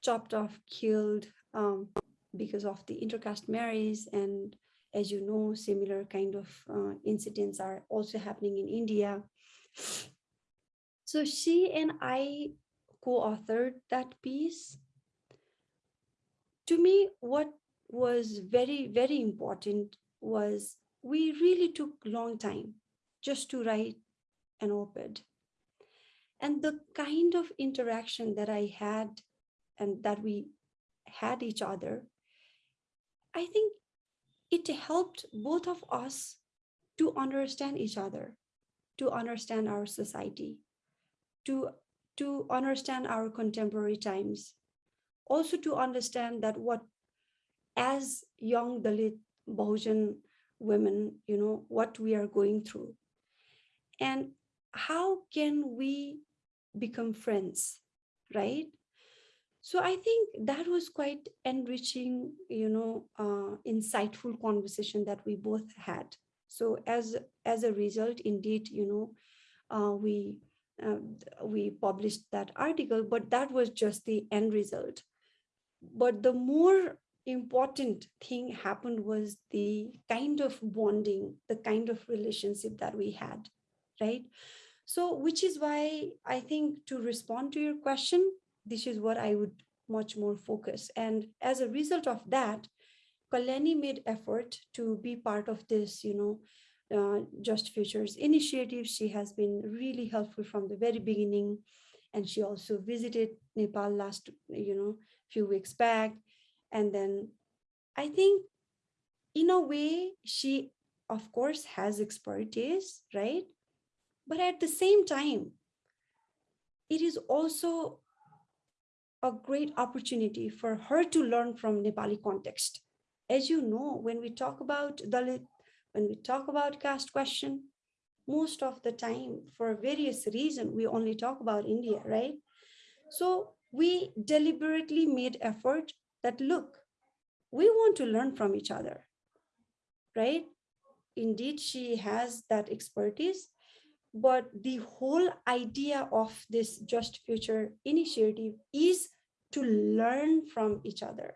chopped off, killed um, because of the intercaste marriage and as you know, similar kind of uh, incidents are also happening in India. So she and I co-authored that piece. To me, what was very, very important was we really took long time just to write an op-ed. And the kind of interaction that I had and that we had each other, I think it helped both of us to understand each other, to understand our society, to, to understand our contemporary times, also to understand that what as young Dalit Bahujan women, you know, what we are going through. And how can we become friends, right? So I think that was quite enriching, you know, uh, insightful conversation that we both had. So as as a result, indeed, you know, uh, we uh, we published that article, but that was just the end result. But the more important thing happened was the kind of bonding, the kind of relationship that we had, right? So which is why I think to respond to your question, this is what I would much more focus. And as a result of that, Kalyani made effort to be part of this, you know, uh, Just Futures initiative. She has been really helpful from the very beginning. And she also visited Nepal last, you know, few weeks back. And then I think in a way, she of course has expertise, right? But at the same time, it is also a great opportunity for her to learn from Nepali context. As you know, when we talk about Dalit, when we talk about caste question, most of the time for various reasons, we only talk about India, right? So we deliberately made effort that look, we want to learn from each other, right? Indeed, she has that expertise, but the whole idea of this Just Future initiative is to learn from each other.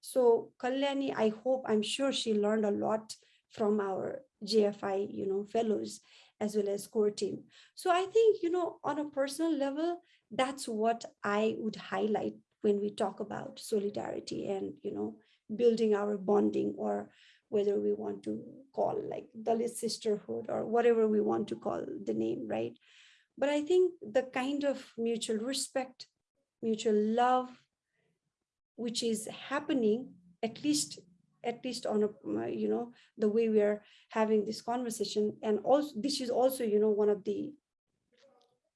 So Kalyani, I hope, I'm sure she learned a lot from our JFI, you know, fellows as well as core team. So I think, you know, on a personal level, that's what I would highlight when we talk about solidarity and, you know, building our bonding or whether we want to call like Dalit sisterhood or whatever we want to call the name, right? But I think the kind of mutual respect, mutual love, which is happening at least at least on a you know the way we are having this conversation and also this is also you know one of the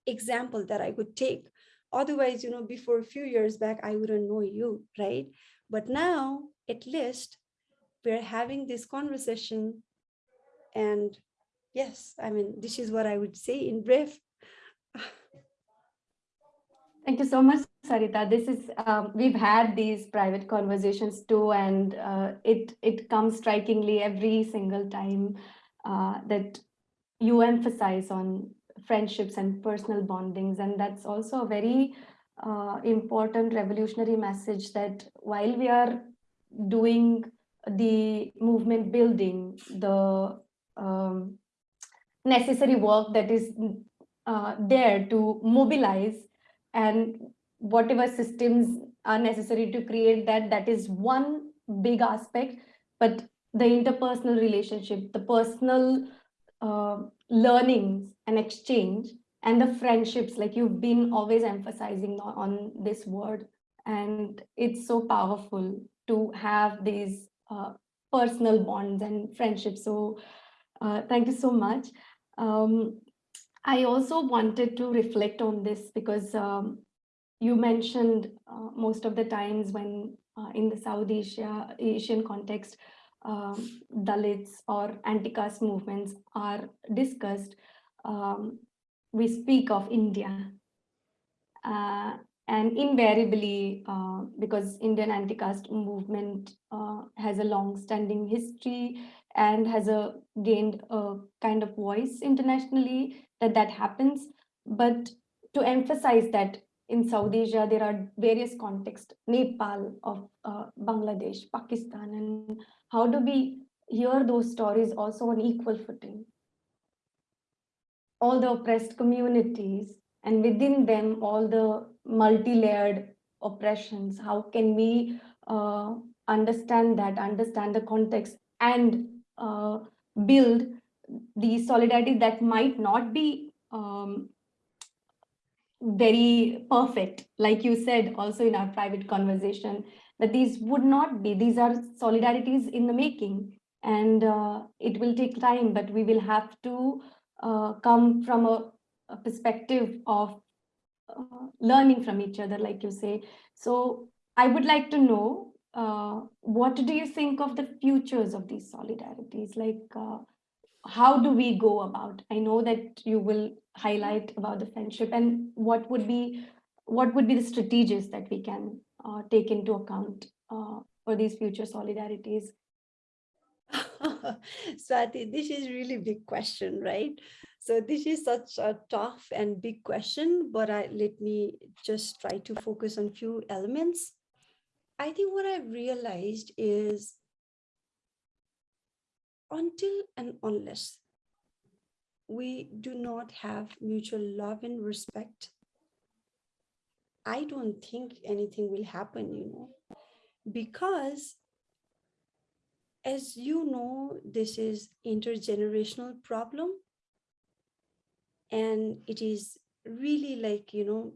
example that i could take otherwise you know before a few years back i wouldn't know you right but now at least we're having this conversation. And yes i mean this is what i would say in brief. (laughs) Thank you so much, Sarita. This is um, we've had these private conversations too, and uh, it it comes strikingly every single time uh, that you emphasize on friendships and personal bondings, and that's also a very uh, important revolutionary message that while we are doing the movement building, the um, necessary work that is uh, there to mobilize and whatever systems are necessary to create that that is one big aspect. But the interpersonal relationship the personal uh, learnings and exchange and the friendships like you've been always emphasizing on, on this word. And it's so powerful to have these uh, personal bonds and friendships so uh, thank you so much um, I also wanted to reflect on this because um, you mentioned uh, most of the times when uh, in the South Asia, Asian context, um, Dalits or anti-caste movements are discussed, um, we speak of India. And invariably, uh, because Indian anti-caste movement uh, has a long-standing history and has a gained a kind of voice internationally, that that happens. But to emphasize that in South Asia, there are various contexts, Nepal, of uh, Bangladesh, Pakistan, and how do we hear those stories also on equal footing? All the oppressed communities, and within them, all the multi-layered oppressions, how can we uh, understand that, understand the context, and uh, build the solidarity that might not be um, very perfect, like you said also in our private conversation, that these would not be, these are solidarities in the making. And uh, it will take time, but we will have to uh, come from a, a perspective of uh, learning from each other, like you say. So I would like to know, uh, what do you think of the futures of these solidarities? Like, uh, how do we go about? I know that you will highlight about the friendship and what would be what would be the strategies that we can uh, take into account uh, for these future solidarities? (laughs) Swati, this is really big question, right? So this is such a tough and big question, but I, let me just try to focus on few elements. I think what I've realized is until and unless we do not have mutual love and respect, I don't think anything will happen, you know, because as you know, this is intergenerational problem. And it is really like, you know,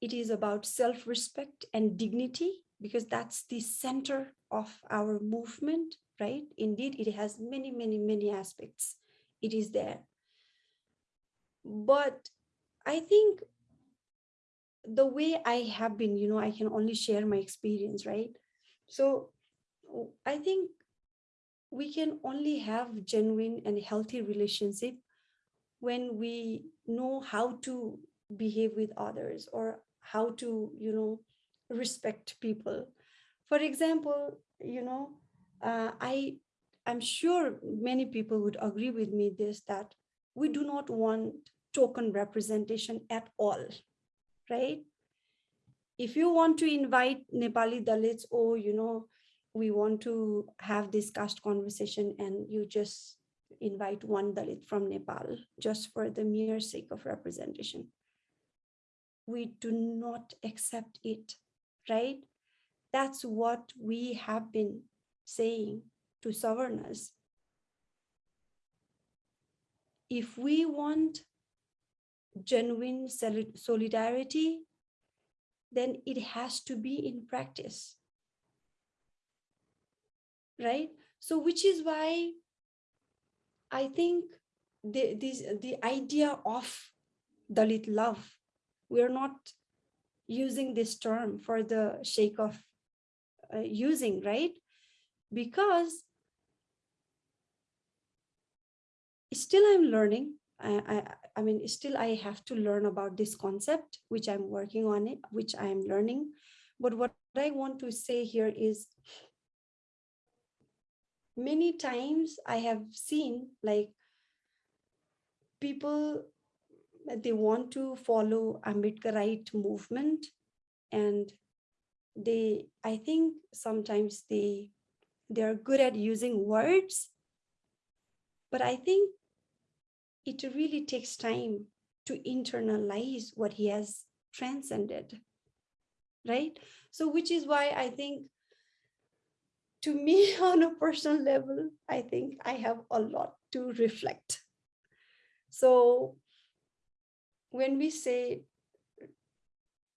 it is about self-respect and dignity because that's the center of our movement, right? Indeed, it has many, many, many aspects. It is there. But I think the way I have been, you know, I can only share my experience, right? So I think we can only have genuine and healthy relationship when we know how to behave with others or how to, you know, respect people. For example, you know, uh, I, I'm sure many people would agree with me this, that we do not want token representation at all, right? If you want to invite Nepali Dalits or, you know, we want to have this caste conversation and you just invite one Dalit from Nepal just for the mere sake of representation. We do not accept it, right? That's what we have been saying to Savarnas. If we want genuine solidarity, then it has to be in practice. Right? So which is why I think the, this, the idea of Dalit love, we're not using this term for the sake of uh, using, right? Because still I'm learning. I, I, I mean, still I have to learn about this concept, which I'm working on it, which I'm learning. But what I want to say here is many times I have seen like people, they want to follow Ambedkarite movement and they, I think sometimes they, they're good at using words, but I think it really takes time to internalize what he has transcended, right? So which is why I think to me (laughs) on a personal level, I think I have a lot to reflect. So when we say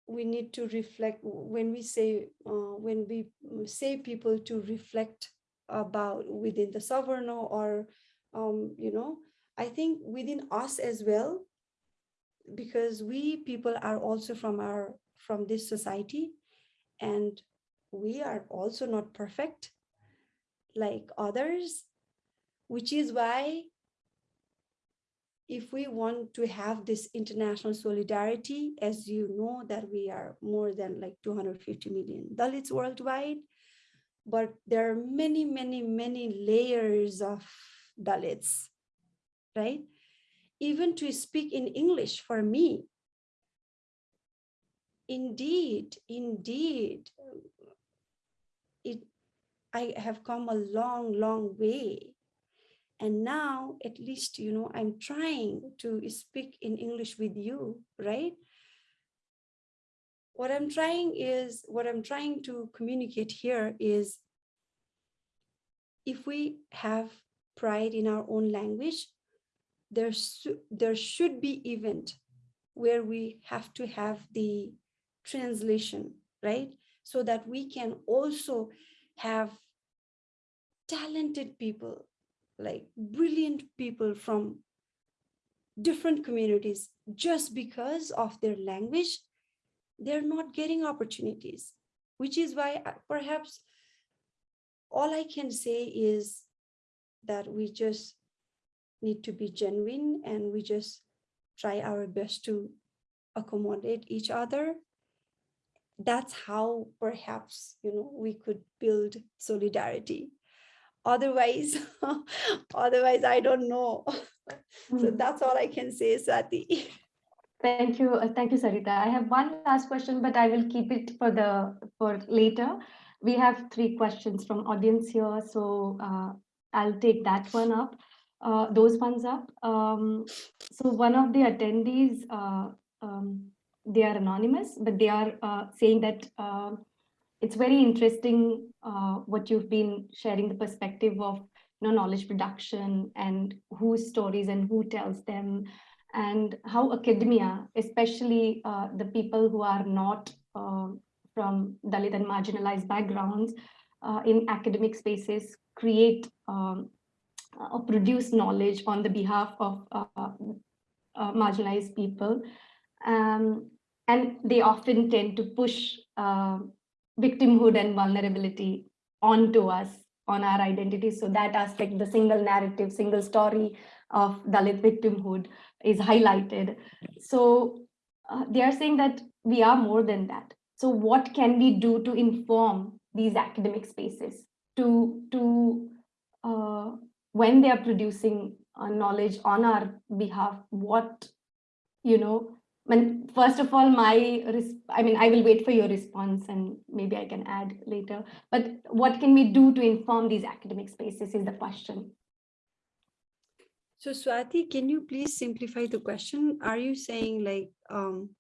we need to reflect, when we say, uh, when we say people to reflect about within the Savarna or, um, you know, I think within us as well, because we people are also from our from this society and we are also not perfect like others, which is why if we want to have this international solidarity, as you know that we are more than like 250 million Dalits worldwide, but there are many, many, many layers of Dalits right? Even to speak in English for me. Indeed, indeed, I have come a long, long way. And now at least, you know, I'm trying to speak in English with you, right? What I'm trying is, what I'm trying to communicate here is if we have pride in our own language, there, there should be event where we have to have the translation, right? So that we can also have talented people, like brilliant people from different communities, just because of their language, they're not getting opportunities, which is why uh, perhaps all I can say is that we just need to be genuine and we just try our best to accommodate each other. That's how perhaps you know we could build solidarity otherwise (laughs) otherwise i don't know (laughs) so Hmm. that's all i can say swati (laughs) Thank you. uh, Thank you, Sarita. I have one last question, but I will keep it for the for later. We have three questions from audience here, so uh, I'll take that one up. Uh, those ones up. Um, so one of the attendees uh, um, they are anonymous, but they are uh, saying that uh, it's very interesting uh, what you've been sharing the perspective of you know, knowledge production and whose stories and who tells them and how academia, especially uh, the people who are not uh, from Dalit and marginalized backgrounds uh, in academic spaces create um, or produce knowledge on the behalf of uh, uh, marginalized people. Um, and they often tend to push uh, victimhood and vulnerability onto us, on our identity. So that aspect, the single narrative, single story of Dalit victimhood is highlighted. So uh, they are saying that we are more than that. So what can we do to inform these academic spaces to, to uh, when they are producing uh, knowledge on our behalf, what, you know, when first of all, my, I mean, I will wait for your response and maybe I can add later, but what can we do to inform these academic spaces is the question. So Swati, can you please simplify the question? Are you saying like um,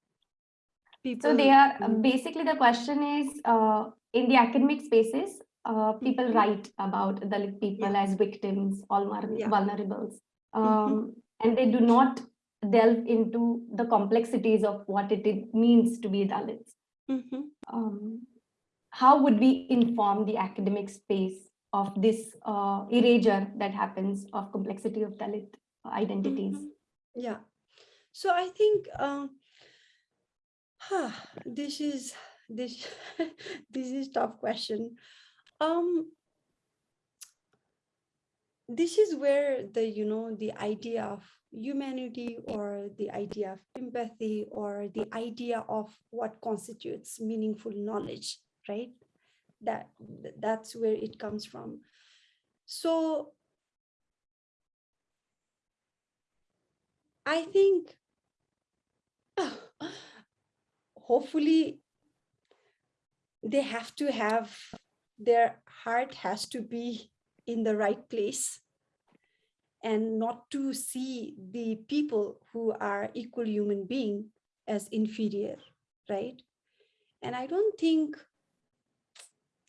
people? So they are basically the question is uh, in the academic spaces, uh, people mm -hmm. write about Dalit people yeah. as victims, all yeah. vulnerables, um, mm -hmm. and they do not delve into the complexities of what it, it means to be Dalits. Mm -hmm. um, how would we inform the academic space of this uh, erasure that happens of complexity of Dalit identities? Mm -hmm. Yeah, so I think um, huh, this is this (laughs) this is tough question. Um, this is where the you know the idea of humanity or the idea of empathy or the idea of what constitutes meaningful knowledge right? That that's where it comes from. So i think (sighs) hopefully they have to have their heart has to be in the right place and not to see the people who are equal human being as inferior, right? And I don't think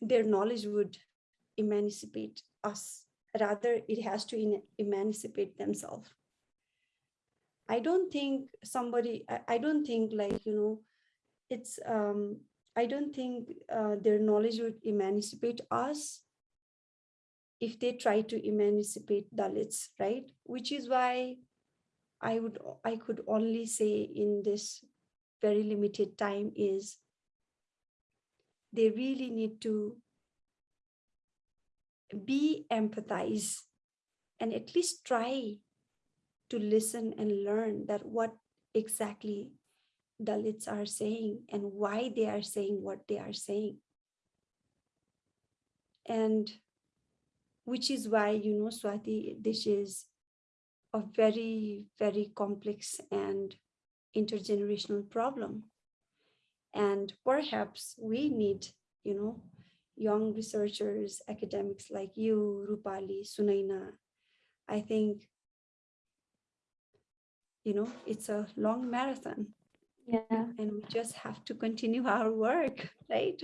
their knowledge would emancipate us. Rather, it has to emancipate themselves. I don't think somebody, I, don't think like, you know, it's, um, I don't think uh, their knowledge would emancipate us if they try to emancipate Dalits, right? Which is why I would I could only say in this very limited time is they really need to be empathize and at least try to listen and learn that what exactly Dalits are saying and why they are saying what they are saying. And which is why, you know, Swati, this is a very, very complex and intergenerational problem. And perhaps we need, you know, young researchers, academics like you, Rupali, Sunaina. I think, you know, it's a long marathon. Yeah. And we just have to continue our work, (laughs) right?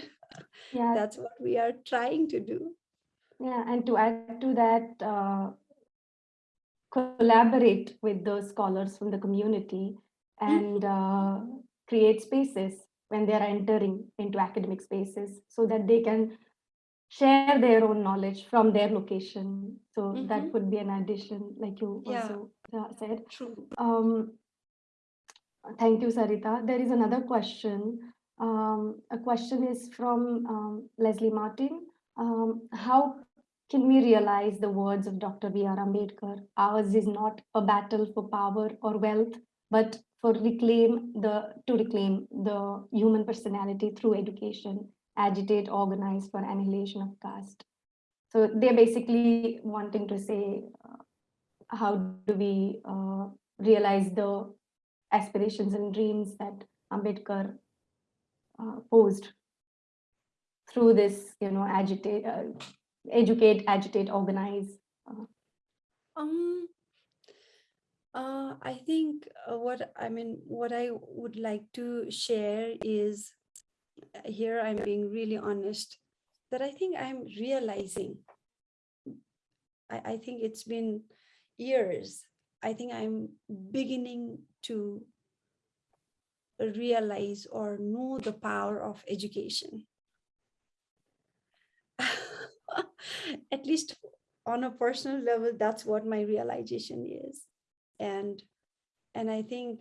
Yeah. That's what we are trying to do. Yeah, and to add to that, uh, collaborate with those scholars from the community and uh, create spaces when they are entering into academic spaces so that they can share their own knowledge from their location. So mm -hmm. that would be an addition, like you yeah. also uh, said. True. Um, thank you, Sarita. There is another question. Um, a question is from um, Leslie Martin. Um, how can we realize the words of Dr. B.R. Ambedkar? Ours is not a battle for power or wealth, but for reclaim the to reclaim the human personality through education, agitate, organize for annihilation of caste. So they're basically wanting to say, uh, how do we uh, realize the aspirations and dreams that Ambedkar uh, posed through this, you know, agitate, uh, educate, agitate, organize? Um, Uh, I think uh, what I mean, what I would like to share is uh, here I'm being really honest that I think I'm realizing. I, I think it's been years. I think I'm beginning to realize or know the power of education. (laughs) At least on a personal level, that's what my realization is. And and i think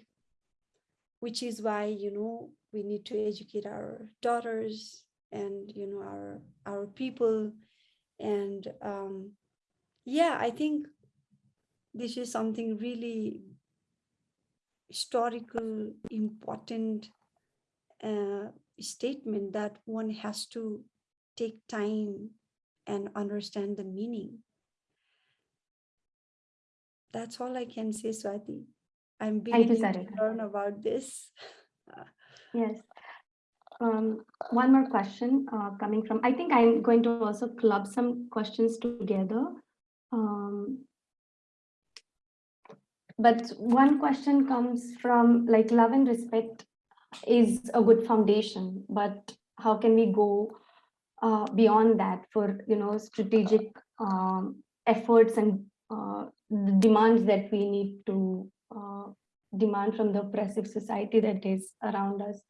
which is why you know we need to educate our daughters and you know our our people. And um yeah i think this is something really historical important uh, statement that one has to take time and understand the meaning that's all I can say, Swati. I'm beginning to learn about this. Yes. Um, one more question uh, coming from, I think I'm going to also club some questions together. Um, but one question comes from like love and respect is a good foundation, but how can we go uh, beyond that for, you know, strategic um, efforts and uh, the demands that we need to uh, demand from the oppressive society that is around us.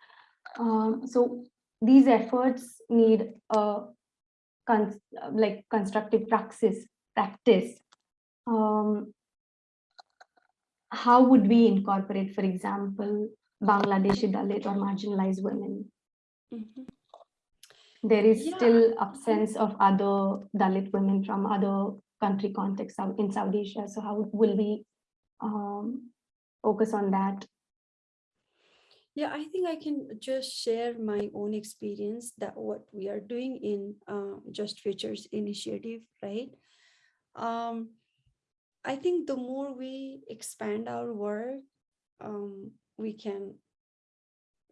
Um, so these efforts need a con like constructive praxis, practice. Um, how would we incorporate, for example, Bangladeshi Dalit or marginalized women? Mm -hmm. There is yeah. still absence of other Dalit women from other country context in South Asia. So how will we um, focus on that? Yeah, I think I can just share my own experience that what we are doing in uh, Just Futures initiative, right? Um, I think the more we expand our work, um, we can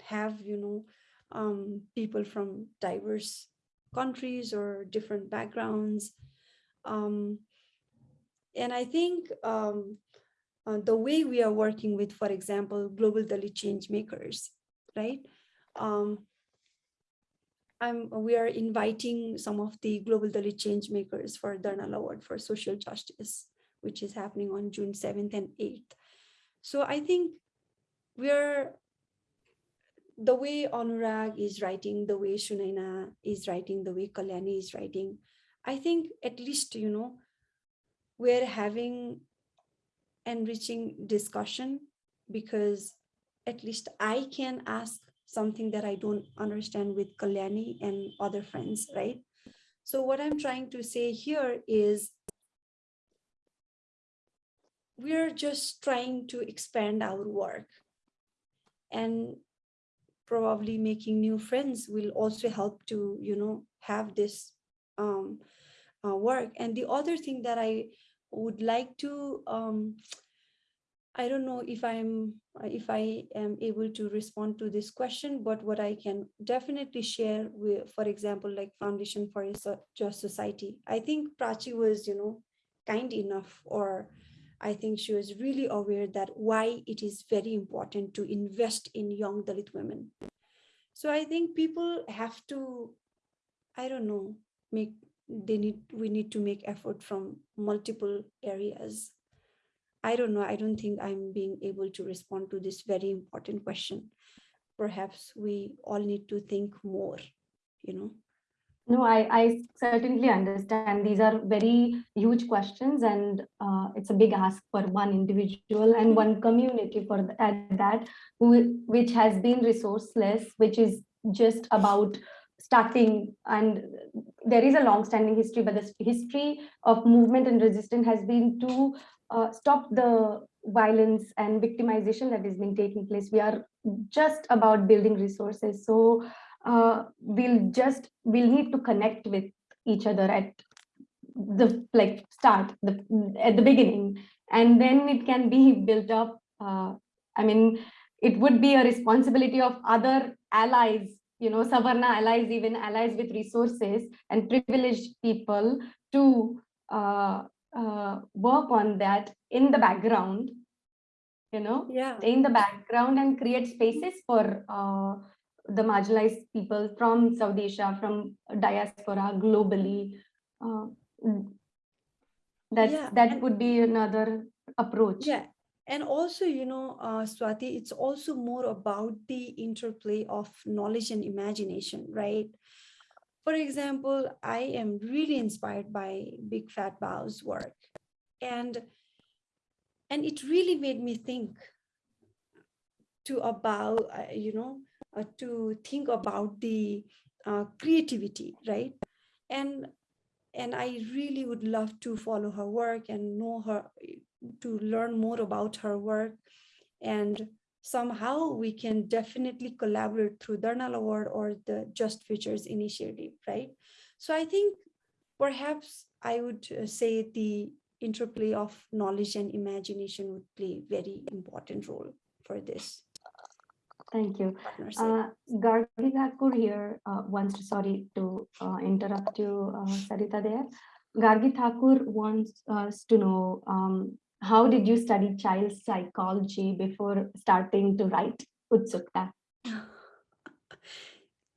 have, you know, um, people from diverse countries or different backgrounds um, and I think um, uh, the way we are working with, for example, global Dalit change makers, right? Um, I'm, we are inviting some of the global Dalit change makers for Darnal Award for Social Justice, which is happening on June 7th and 8th. So I think we're the way Anurag is writing, the way Sunaina is writing, the way Kalyani is writing, I think at least, you know, we're having enriching discussion because at least I can ask something that I don't understand with Kalyani and other friends, right? So what I'm trying to say here is we're just trying to expand our work and probably making new friends will also help to, you know, have this um, uh, work. And the other thing that I would like to, um, I don't know if I'm, if I am able to respond to this question, but what I can definitely share with, for example, like Foundation for a Just Society. I think Prachi was, you know, kind enough or I think she was really aware that why it is very important to invest in young Dalit women. So I think people have to, I don't know, make they need we need to make effort from multiple areas. I don't know i don't think i'm being able to respond to this very important question. Perhaps we all need to think more you know no i i certainly understand. These are very huge questions and uh, it's a big ask for one individual and one community for the, at that who, which has been resourceless which is just about starting and there is a long-standing history but the history of movement and resistance has been to uh, stop the violence and victimization that has been taking place. We are just about building resources. So uh, we'll just we'll need to connect with each other at the like start the at the beginning and then it can be built up uh, i mean it would be a responsibility of other allies you know, Savarna allies, even allies with resources and privileged people to uh, uh, work on that in the background you know, Yeah. in the background and create spaces for uh, the marginalized people from South Asia, from diaspora globally. Uh, mm, that's, Yeah, that would be another approach. Yeah. And also, you know, uh, Swati, it's also more about the interplay of knowledge and imagination, right? For example, I am really inspired by Big Fat Bow's work. And and it really made me think to about, uh, you know, to think about the uh, creativity, right? And and I really would love to follow her work and know her, to learn more about her work. And somehow we can definitely collaborate through Darnal Award or the Just Futures initiative, right? So I think perhaps I would uh, say the interplay of knowledge and imagination would play very important role for this Thank you. Uh, Gargi Thakur here uh, wants to, sorry to uh, interrupt you, uh, Sarita there. Gargi Thakur wants us to know, um, how did you study child psychology before starting to write Utsukta?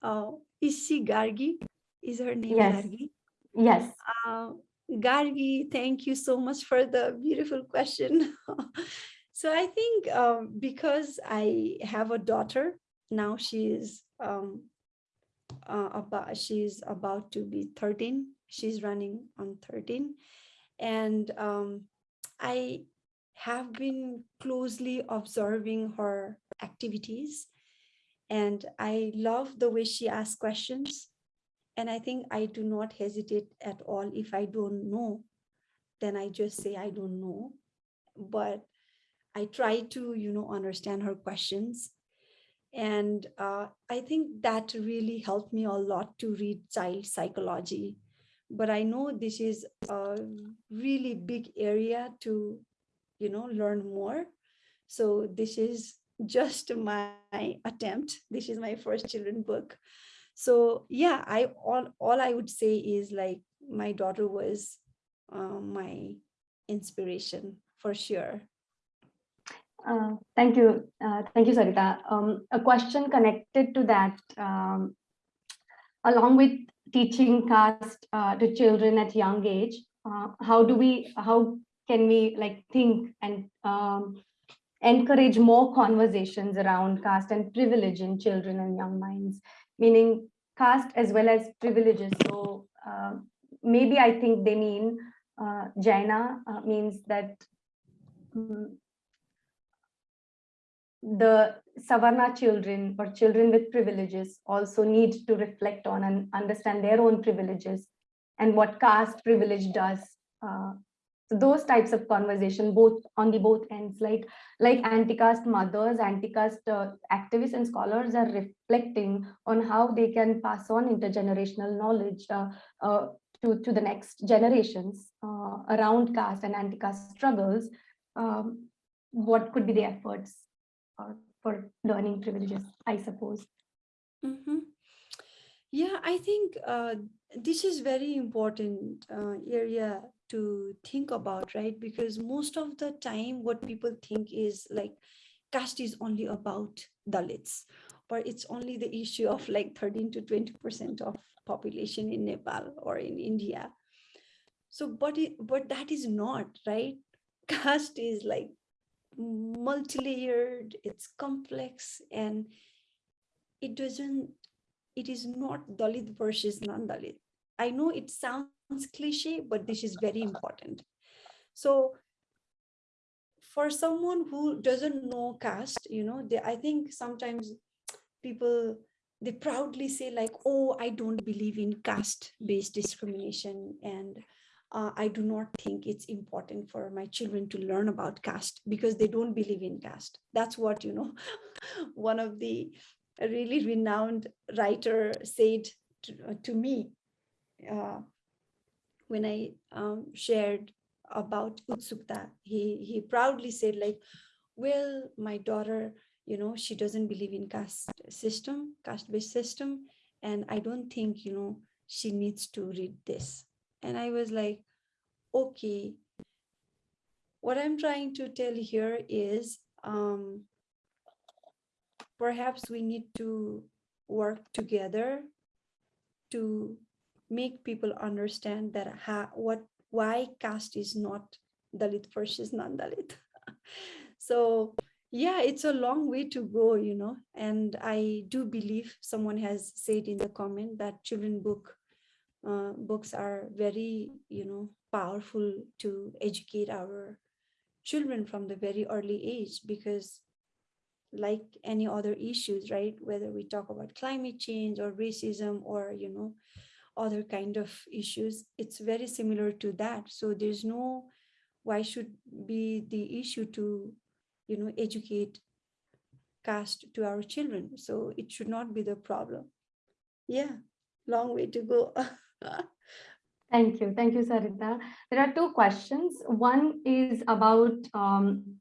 uh, (laughs) is she Gargi? Is her name Yes. Gargi? Yes, Uh, Gargi, thank you so much for the beautiful question. (laughs) so I think um, because I have a daughter now, she is um, uh, about she's about to be 13. She's running on 13, and um, I have been closely observing her activities, and I love the way she asks questions. And I think I do not hesitate at all. If I don't know, then I just say I don't know. But I try to, you know, understand her questions. And uh, I think that really helped me a lot to read child psychology. But I know this is a really big area to, you know, learn more. So this is just my attempt. This is my first children book so yeah i all all i would say is like my daughter was uh, my inspiration for sure Uh, thank you. Uh, thank you, Sarita. Um, a question connected to that, um, along with teaching caste uh, to children at young age, uh, how do we, how can we like think and um, encourage more conversations around caste and privilege in children and young minds, meaning caste as well as privileges. So uh, maybe I think they mean Jaina means that mm, the Savarna children or children with privileges also need to reflect on and understand their own privileges and what caste privilege does. Uh, so those types of conversation, both on the both ends, like like anti-caste mothers, anti-caste uh, activists and scholars are reflecting on how they can pass on intergenerational knowledge uh, uh, to, to the next generations uh, around caste and anti-caste struggles. Um, what could be the efforts uh, for learning privileges, I suppose. Mhm. yeah i think uh, this is very important uh, area to think about right because most of the time what people think is like caste is only about dalits or it's only the issue of like 13 to 20 percent of population in nepal or in india so but it but that is not right (laughs) caste is like multi-layered it's complex and it doesn't it is not dalit versus non-dalit. I know it sounds cliche but this is very important. So for someone who doesn't know caste you know they i think sometimes people they proudly say like oh i don't believe in caste based discrimination and uh, i do not think it's important for my children to learn about caste because they don't believe in caste. That's what you know (laughs) one of the really renowned writer said to, uh, to me uh, when i um, shared about utsukta. He he proudly said like well my daughter you know she doesn't believe in caste system caste based system and i don't think you know she needs to read this and i was like okay what i'm trying to tell here is um, perhaps we need to work together to make people understand that ha, what why caste is not Dalit versus non-Dalit. (laughs) so yeah, it's a long way to go, you know, and I do believe someone has said in the comment that children book uh, books are very, you know, powerful to educate our children from the very early age because like any other issues, right? Whether we talk about climate change or racism or, you know, other kind of issues, it's very similar to that. So there's no, why should be the issue to, you know, educate caste to our children. So it should not be the problem. Yeah, long way to go. (laughs) (laughs) Thank you. Thank you, Sarita. There are two questions. One is about um,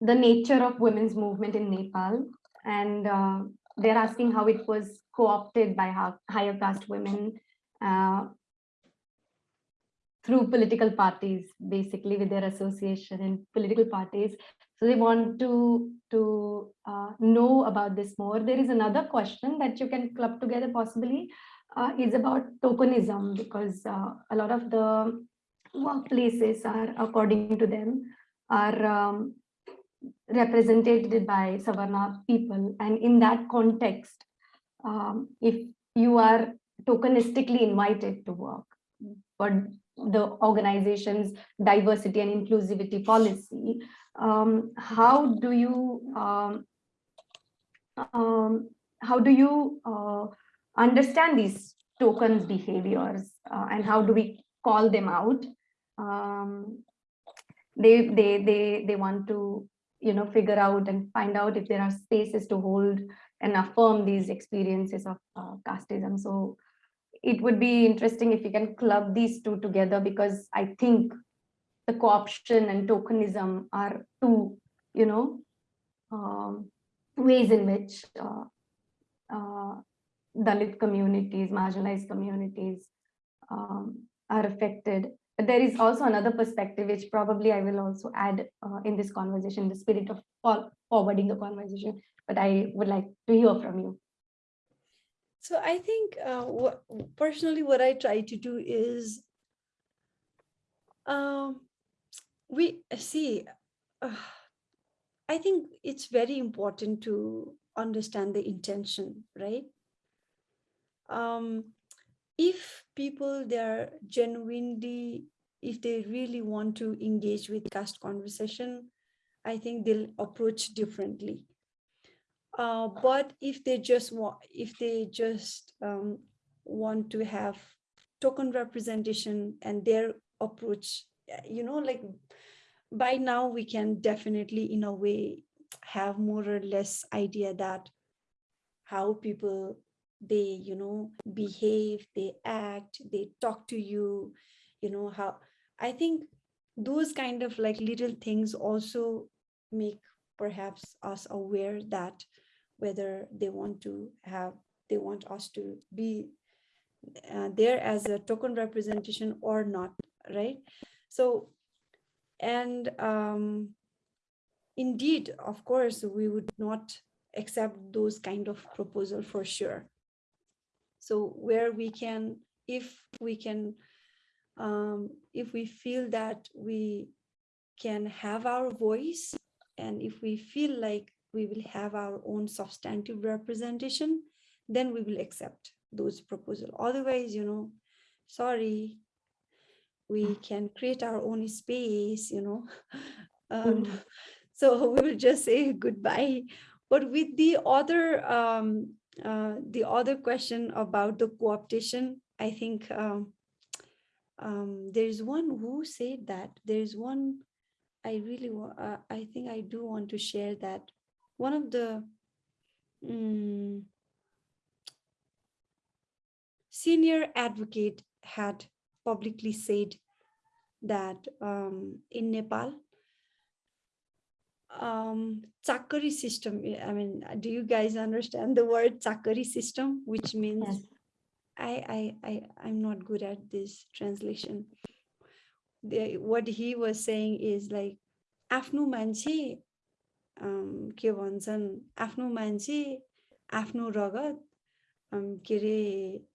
the nature of women's movement in Nepal. And uh, they're asking how it was co-opted by higher caste women uh, through political parties, basically with their association in political parties. So they want to, to uh, know about this more. There is another question that you can club together possibly uh, is about tokenism because uh, a lot of the workplaces are, according to them, are um, represented by Savarna people. And in that context, um, if you are tokenistically invited to work, but the organization's diversity and inclusivity policy, um, how do you um, um, how do you uh, understand these tokens behaviors uh, and how do we call them out? Um, they they they they want to you know figure out and find out if there are spaces to hold and affirm these experiences of uh, casteism. So it would be interesting if you can club these two together because I think the co-option and tokenism are two, you know, um, ways in which uh, uh, Dalit communities, marginalized communities um, are affected. But there is also another perspective, which probably I will also add uh, in this conversation, the spirit of forwarding the conversation. But I would like to hear from you. So I think uh, what, personally what I try to do is um, we see, uh, I think it's very important to understand the intention, right? Um, if people they're genuinely, if they really want to engage with caste conversation, I think they'll approach differently. Uh, but if they just want, if they just um, want to have token representation and their approach, you know, like by now we can definitely in a way have more or less idea that how people they you know behave they act they talk to you you know how i think those kind of like little things also make perhaps us aware that whether they want to have they want us to be uh, there as a token representation or not right? So and um indeed of course we would not accept those kind of proposal for sure so where we can if we can um if we feel that we can have our voice and if we feel like we will have our own substantive representation then we will accept those proposal. Otherwise you know sorry we can create our own space you know. (laughs) Um, (laughs) so we will just say goodbye. But with the other um, uh, the other question about the co-optation i think um, um, there's one who said that there's one i really uh, i think i do want to share that one of the um, senior advocate had publicly said that um, in Nepal, um, Chakari system, I mean, do you guys understand the word Chakari system, which means, Yes. I, I, I, I'm not good at this translation. The, what he was saying is like, आफ्नो मान्छे अम, के भन्छन् आफ्नो मान्छे आफ्नो रगत अम, के अरे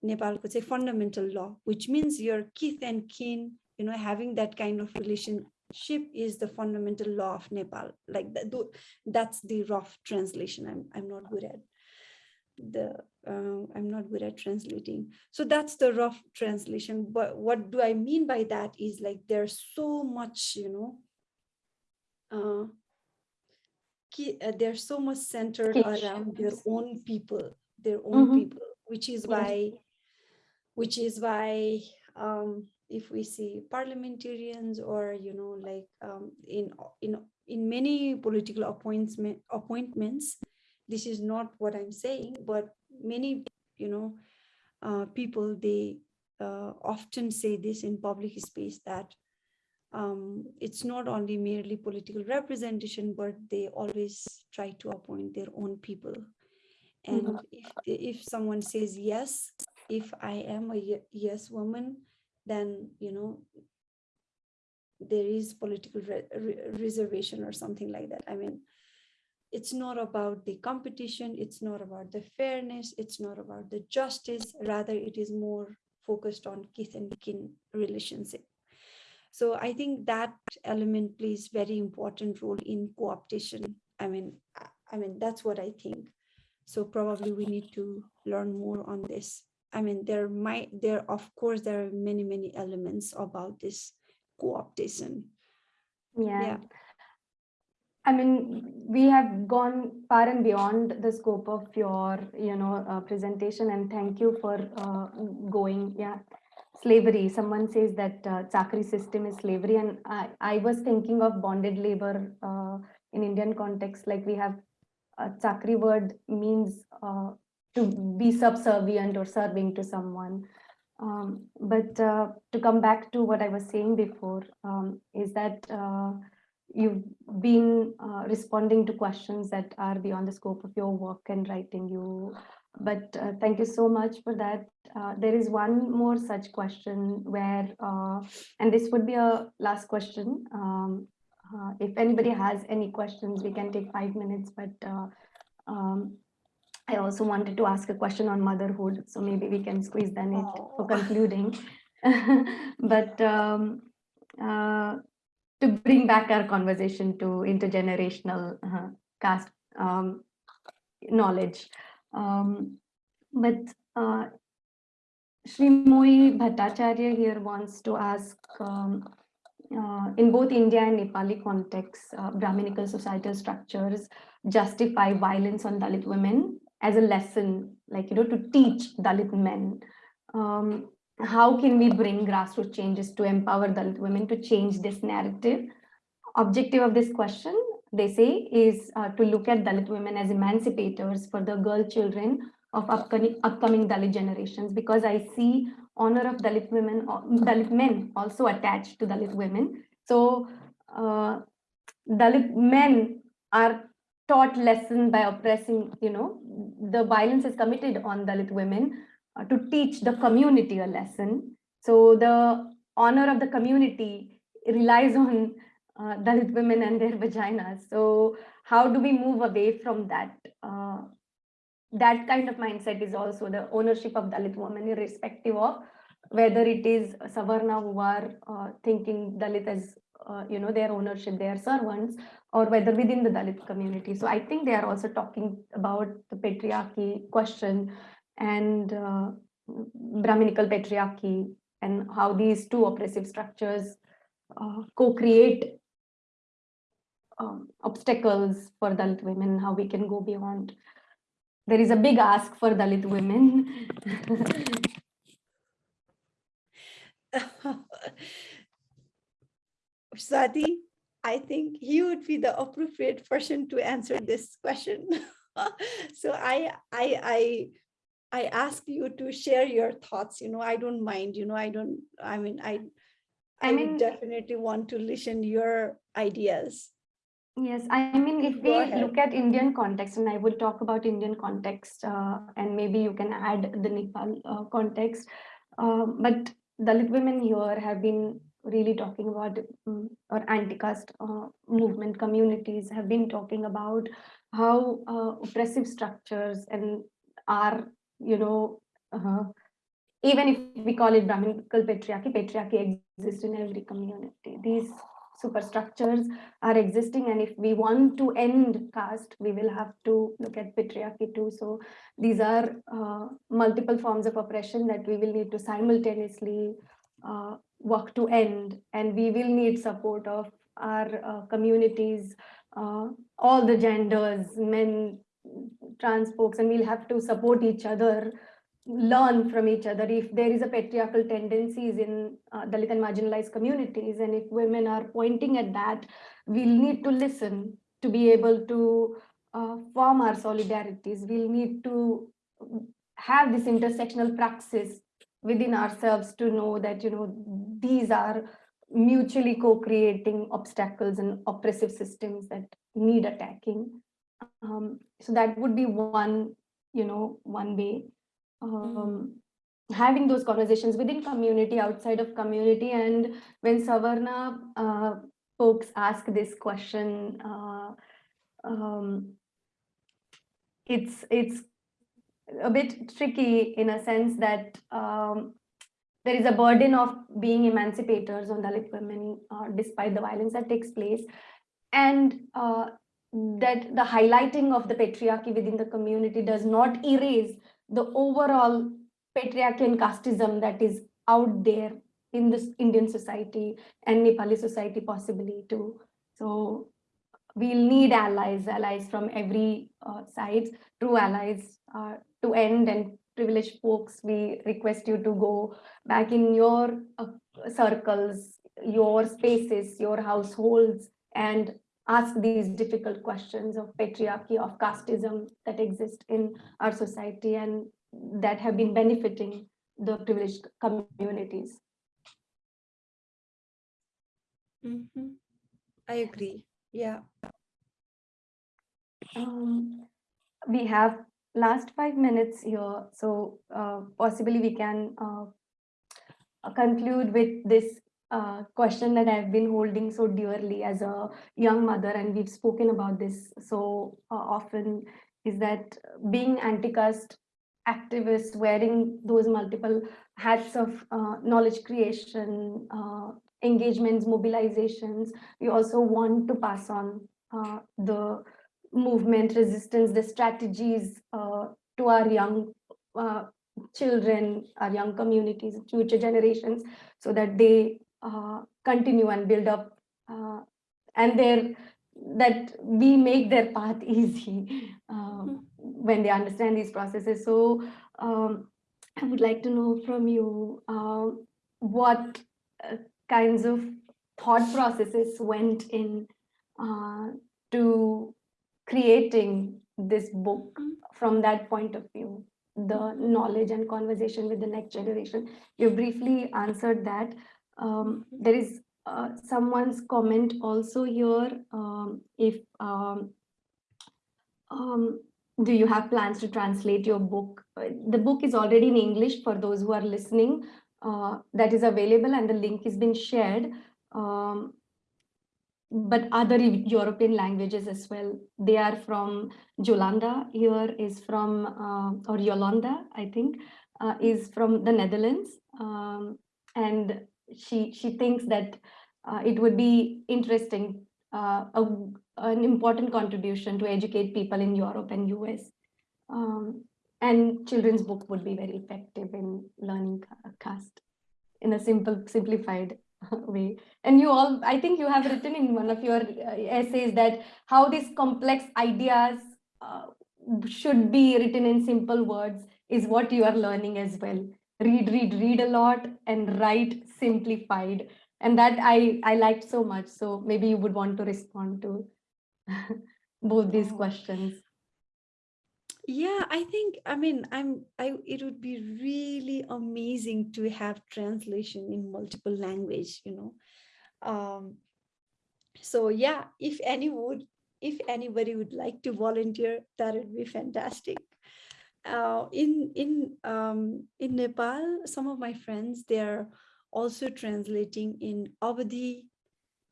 नेपालको चाहिँ फन्डामेन्टल ल विच मिन्स यर किथ एन्ड किन you know having that kind of ship is the fundamental law of Nepal. Like that, that's the rough translation. I'm I'm not good at the uh, I'm not good at translating. So that's the rough translation. But what do I mean by that is like there's so much, you know, uh, uh they're so much centered around their own people, their own mm -hmm. people, which is why, which is why um, if we see parliamentarians or you know like um, in in in many political appointment appointments, this is not what I'm saying, but many you know uh, people they uh, often say this in public space that um, it's not only merely political representation, but they always try to appoint their own people. And if, if someone says yes, if I am a yes woman, then, you know, there is political re- re- reservation or something like that. I mean, it's not about the competition, it's not about the fairness, it's not about the justice, rather it is more focused on kith and kin relationship. So I think that element plays very important role in co-optation. I mean, I- I mean, that's what I think. So probably we need to learn more on this. I mean, there might, there, of course, there are many, many elements about this co-optation. Yeah. Yeah. I mean, we have gone far and beyond the scope of your, you know, uh, presentation and thank you for uh, going, yeah. Slavery, someone says that uh, Chakri system is slavery and I, I was thinking of bonded labor uh, in Indian context, like we have a Chakri word means uh, to be subservient or serving to someone. Um, but uh, to come back to what I was saying before, um, is that uh, you've been uh, responding to questions that are beyond the scope of your work and writing you. But uh, thank you so much for that. Uh, there is one more such question where, uh, and this would be a last question. Um, if anybody has any questions, we can take five minutes, but um, I also wanted to ask a question on motherhood, so maybe we can squeeze then it for concluding. (laughs) But um, uh, to bring back our conversation to intergenerational uh, caste um, knowledge. Um, but uh, Srimoyi Bhattacharya here wants to ask, um, uh, in both India and Nepali contexts, uh, Brahminical societal structures justify violence on Dalit women as a lesson, like, you know, to teach Dalit men. Um, how can we bring grassroots changes to empower Dalit women to change this narrative? Objective of this question, they say, is uh, to look at Dalit women as emancipators for the girl children of upcoming, upcoming Dalit generations, because I see honor of Dalit women, Dalit men also attached to Dalit women. So uh, Dalit men are taught lesson by oppressing, you know, the violence is committed on Dalit women uh, to teach the community a lesson. So the honor of the community relies on uh, Dalit women and their vaginas. So how do we move away from that? Uh, that kind of mindset is also the ownership of Dalit women, irrespective of whether it is Savarna who are uh, thinking Dalit as, uh, you know, their ownership, their servants, or whether within the Dalit community. So I think they are also talking about the patriarchy question and uh, Brahminical patriarchy and how these two oppressive structures uh, co-create um, obstacles for Dalit women, how we can go beyond. There is a big ask for Dalit women. (laughs) Swati, I think he would be the appropriate person to answer this question. (laughs) so I, I, I, I ask you to share your thoughts. You know, I don't mind. You know, I don't. I mean, I, I I, mean- definitely want to listen your ideas. Yes, I mean, if Go we ahead. look at Indian context, and I will talk about Indian context, uh, and maybe you can add the Nepal uh, context. Um, but Dalit women here have been really talking about um, or anti-caste uh, movement communities have been talking about how uh, oppressive structures and are you know uh, even if we call it Brahminical patriarchy, patriarchy exists in every community. These superstructures are existing and if we want to end caste, we will have to look at patriarchy too. So these are uh, multiple forms of oppression that we will need to simultaneously uh, work to end and we will need support of our uh, communities, uh, all the genders, men, trans folks, and we'll have to support each other learn from each other. If there is a patriarchal tendencies in uh, Dalit and marginalized communities and if women are pointing at that we'll need to listen to be able to uh, form our solidarities. We'll need to have this intersectional praxis within ourselves to know that you know these are mutually co-creating obstacles and oppressive systems that need attacking um, so that would be one you know one way um, having those conversations within community, outside of community. And when Savarna uh, folks ask this question, uh, um, it's it's a bit tricky in a sense that um, there is a burden of being emancipators on Dalit women uh, despite the violence that takes place. And uh, that the highlighting of the patriarchy within the community does not erase the overall patriarchy and casteism that is out there in this Indian society and Nepali society possibly too. So we'll need allies, allies from every uh, side, true allies uh, to end and privileged folks, we request you to go back in your uh, circles, your spaces, your households, and ask these difficult questions of patriarchy, of casteism that exist in our society and that have been benefiting the privileged communities. Mm -hmm. I agree. Yeah. Um, we have last five minutes here, so uh, possibly we can uh, conclude with this uh, question that I've been holding so dearly as a young mother, and we've spoken about this so uh, often, is that being anti-caste activist, wearing those multiple hats of uh, knowledge creation, uh, engagements, mobilizations, we also want to pass on the movement, resistance, the strategies uh, to our young children, our young communities, future generations, so that they uh, continue and build up uh, and their that we make their path (laughs) easy uh, mm -hmm. when they understand these processes so um, i would like to know from you um, what uh, kinds of thought processes went in uh, to creating this book mm -hmm. from that point of view the knowledge and conversation with the next generation you briefly answered that um, there is uh, someone's comment also here. Um, if um, um, do you have plans to translate your book? Uh, the book is already in English for those who are listening. Uh, that is available and the link has been shared. Um, but other European languages as well. They are from Jolanda here is from, uh, or Yolanda, I think, uh, is from the Netherlands. Um, and she she thinks that uh, it would be interesting, a, an important contribution to educate people in Europe and US. Um, and children's book would be very effective in learning caste in a simple, simplified (laughs) way. And you all, I think you have written in one of your uh, essays that how these complex ideas uh, should be written in simple words is what you are learning as well read, read, read a lot and write simplified. And that I, I liked so much. So maybe you would want to respond to (laughs) both these questions. Yeah, I think, I mean, I'm, I, it would be really amazing to have translation in multiple language, you know. Um, so yeah, if any would, if anybody would like to volunteer, that would be fantastic uh, in in um, in Nepal, some of my friends they're also translating in Awadhi,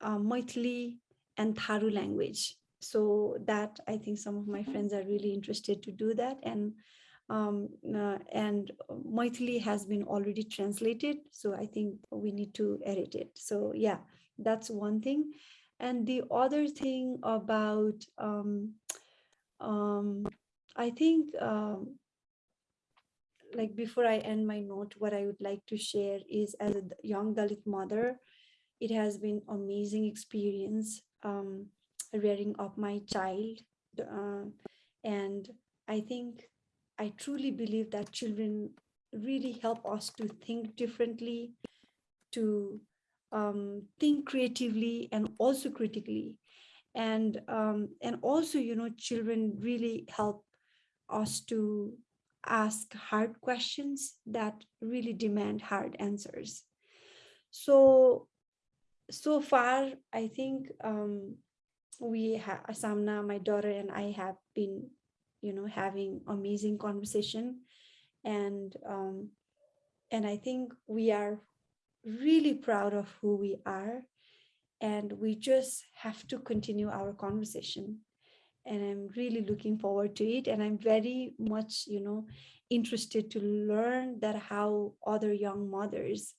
uh, Maithili, and Tharu language. So that I think some of my friends are really interested to do that. And um, uh, and Maithili has been already translated. So I think we need to edit it. So yeah, that's one thing. And the other thing about, um, um, I think, um, like before I end my note, what I would like to share is as a young Dalit mother, it has been amazing experience um, rearing of my child. Uh, and I think I truly believe that children really help us to think differently, to um, think creatively and also critically. And, um, and also, you know, children really help us to ask hard questions that really demand hard answers. So, so far, I think um, we have, Asamna, my daughter and I have been, you know, having amazing conversation. And, um, and I think we are really proud of who we are. And we just have to continue our conversation. And I'm really looking forward to it. And I'm very much, you know, interested to learn that how other young mothers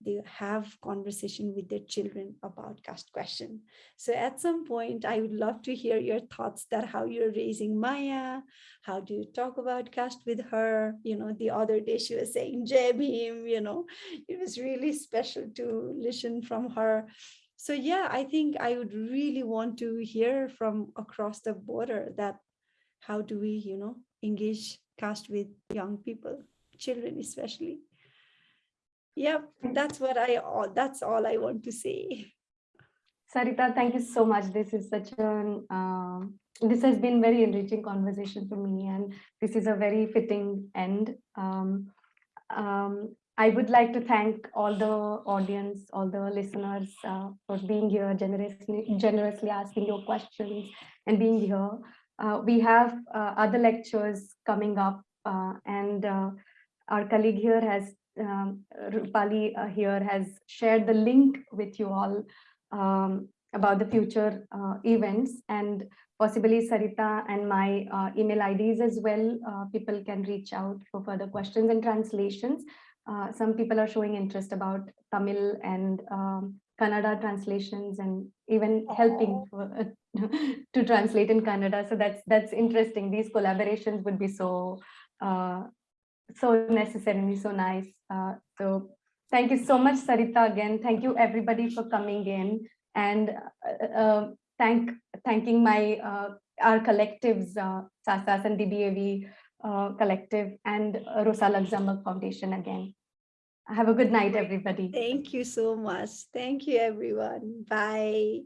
they have conversation with their children about caste question. So at some point, I would love to hear your thoughts that how you're raising Maya, how do you talk about caste with her? You know, the other day she was saying Jai Bhim, you know, it was really special to listen from her. So yeah, I think I would really want to hear from across the border that how do we, you know, engage caste with young people, children especially yep that's what i all that's all i want to say. Sarita thank you so much. This is such an um, this has been very enriching conversation for me and this is a very fitting end. Um, um, I would like to thank all the audience, all the listeners uh, for being here, generously, generously asking your questions and being here. Uh, we have uh, other lectures coming up uh, and uh, our colleague here has um, Rupali uh, here has shared the link with you all um, about the future uh, events and possibly Sarita and my uh, email IDs as well. Uh, people can reach out for further questions and translations. Uh, some people are showing interest about Tamil and um, Kannada translations and even helping for, (laughs) to translate in Kannada. So that's that's interesting. These collaborations would be so uh, so necessary and so nice. Uh, so thank you so much, Sarita, again. Thank you everybody for coming in and uh, uh, thank thanking my uh, our collectives, uh, SASAS and DBAV uh, collective and uh, Rosa Luxemburg Foundation again. Have a good night, everybody. Thank you so much. Thank you, everyone. Bye.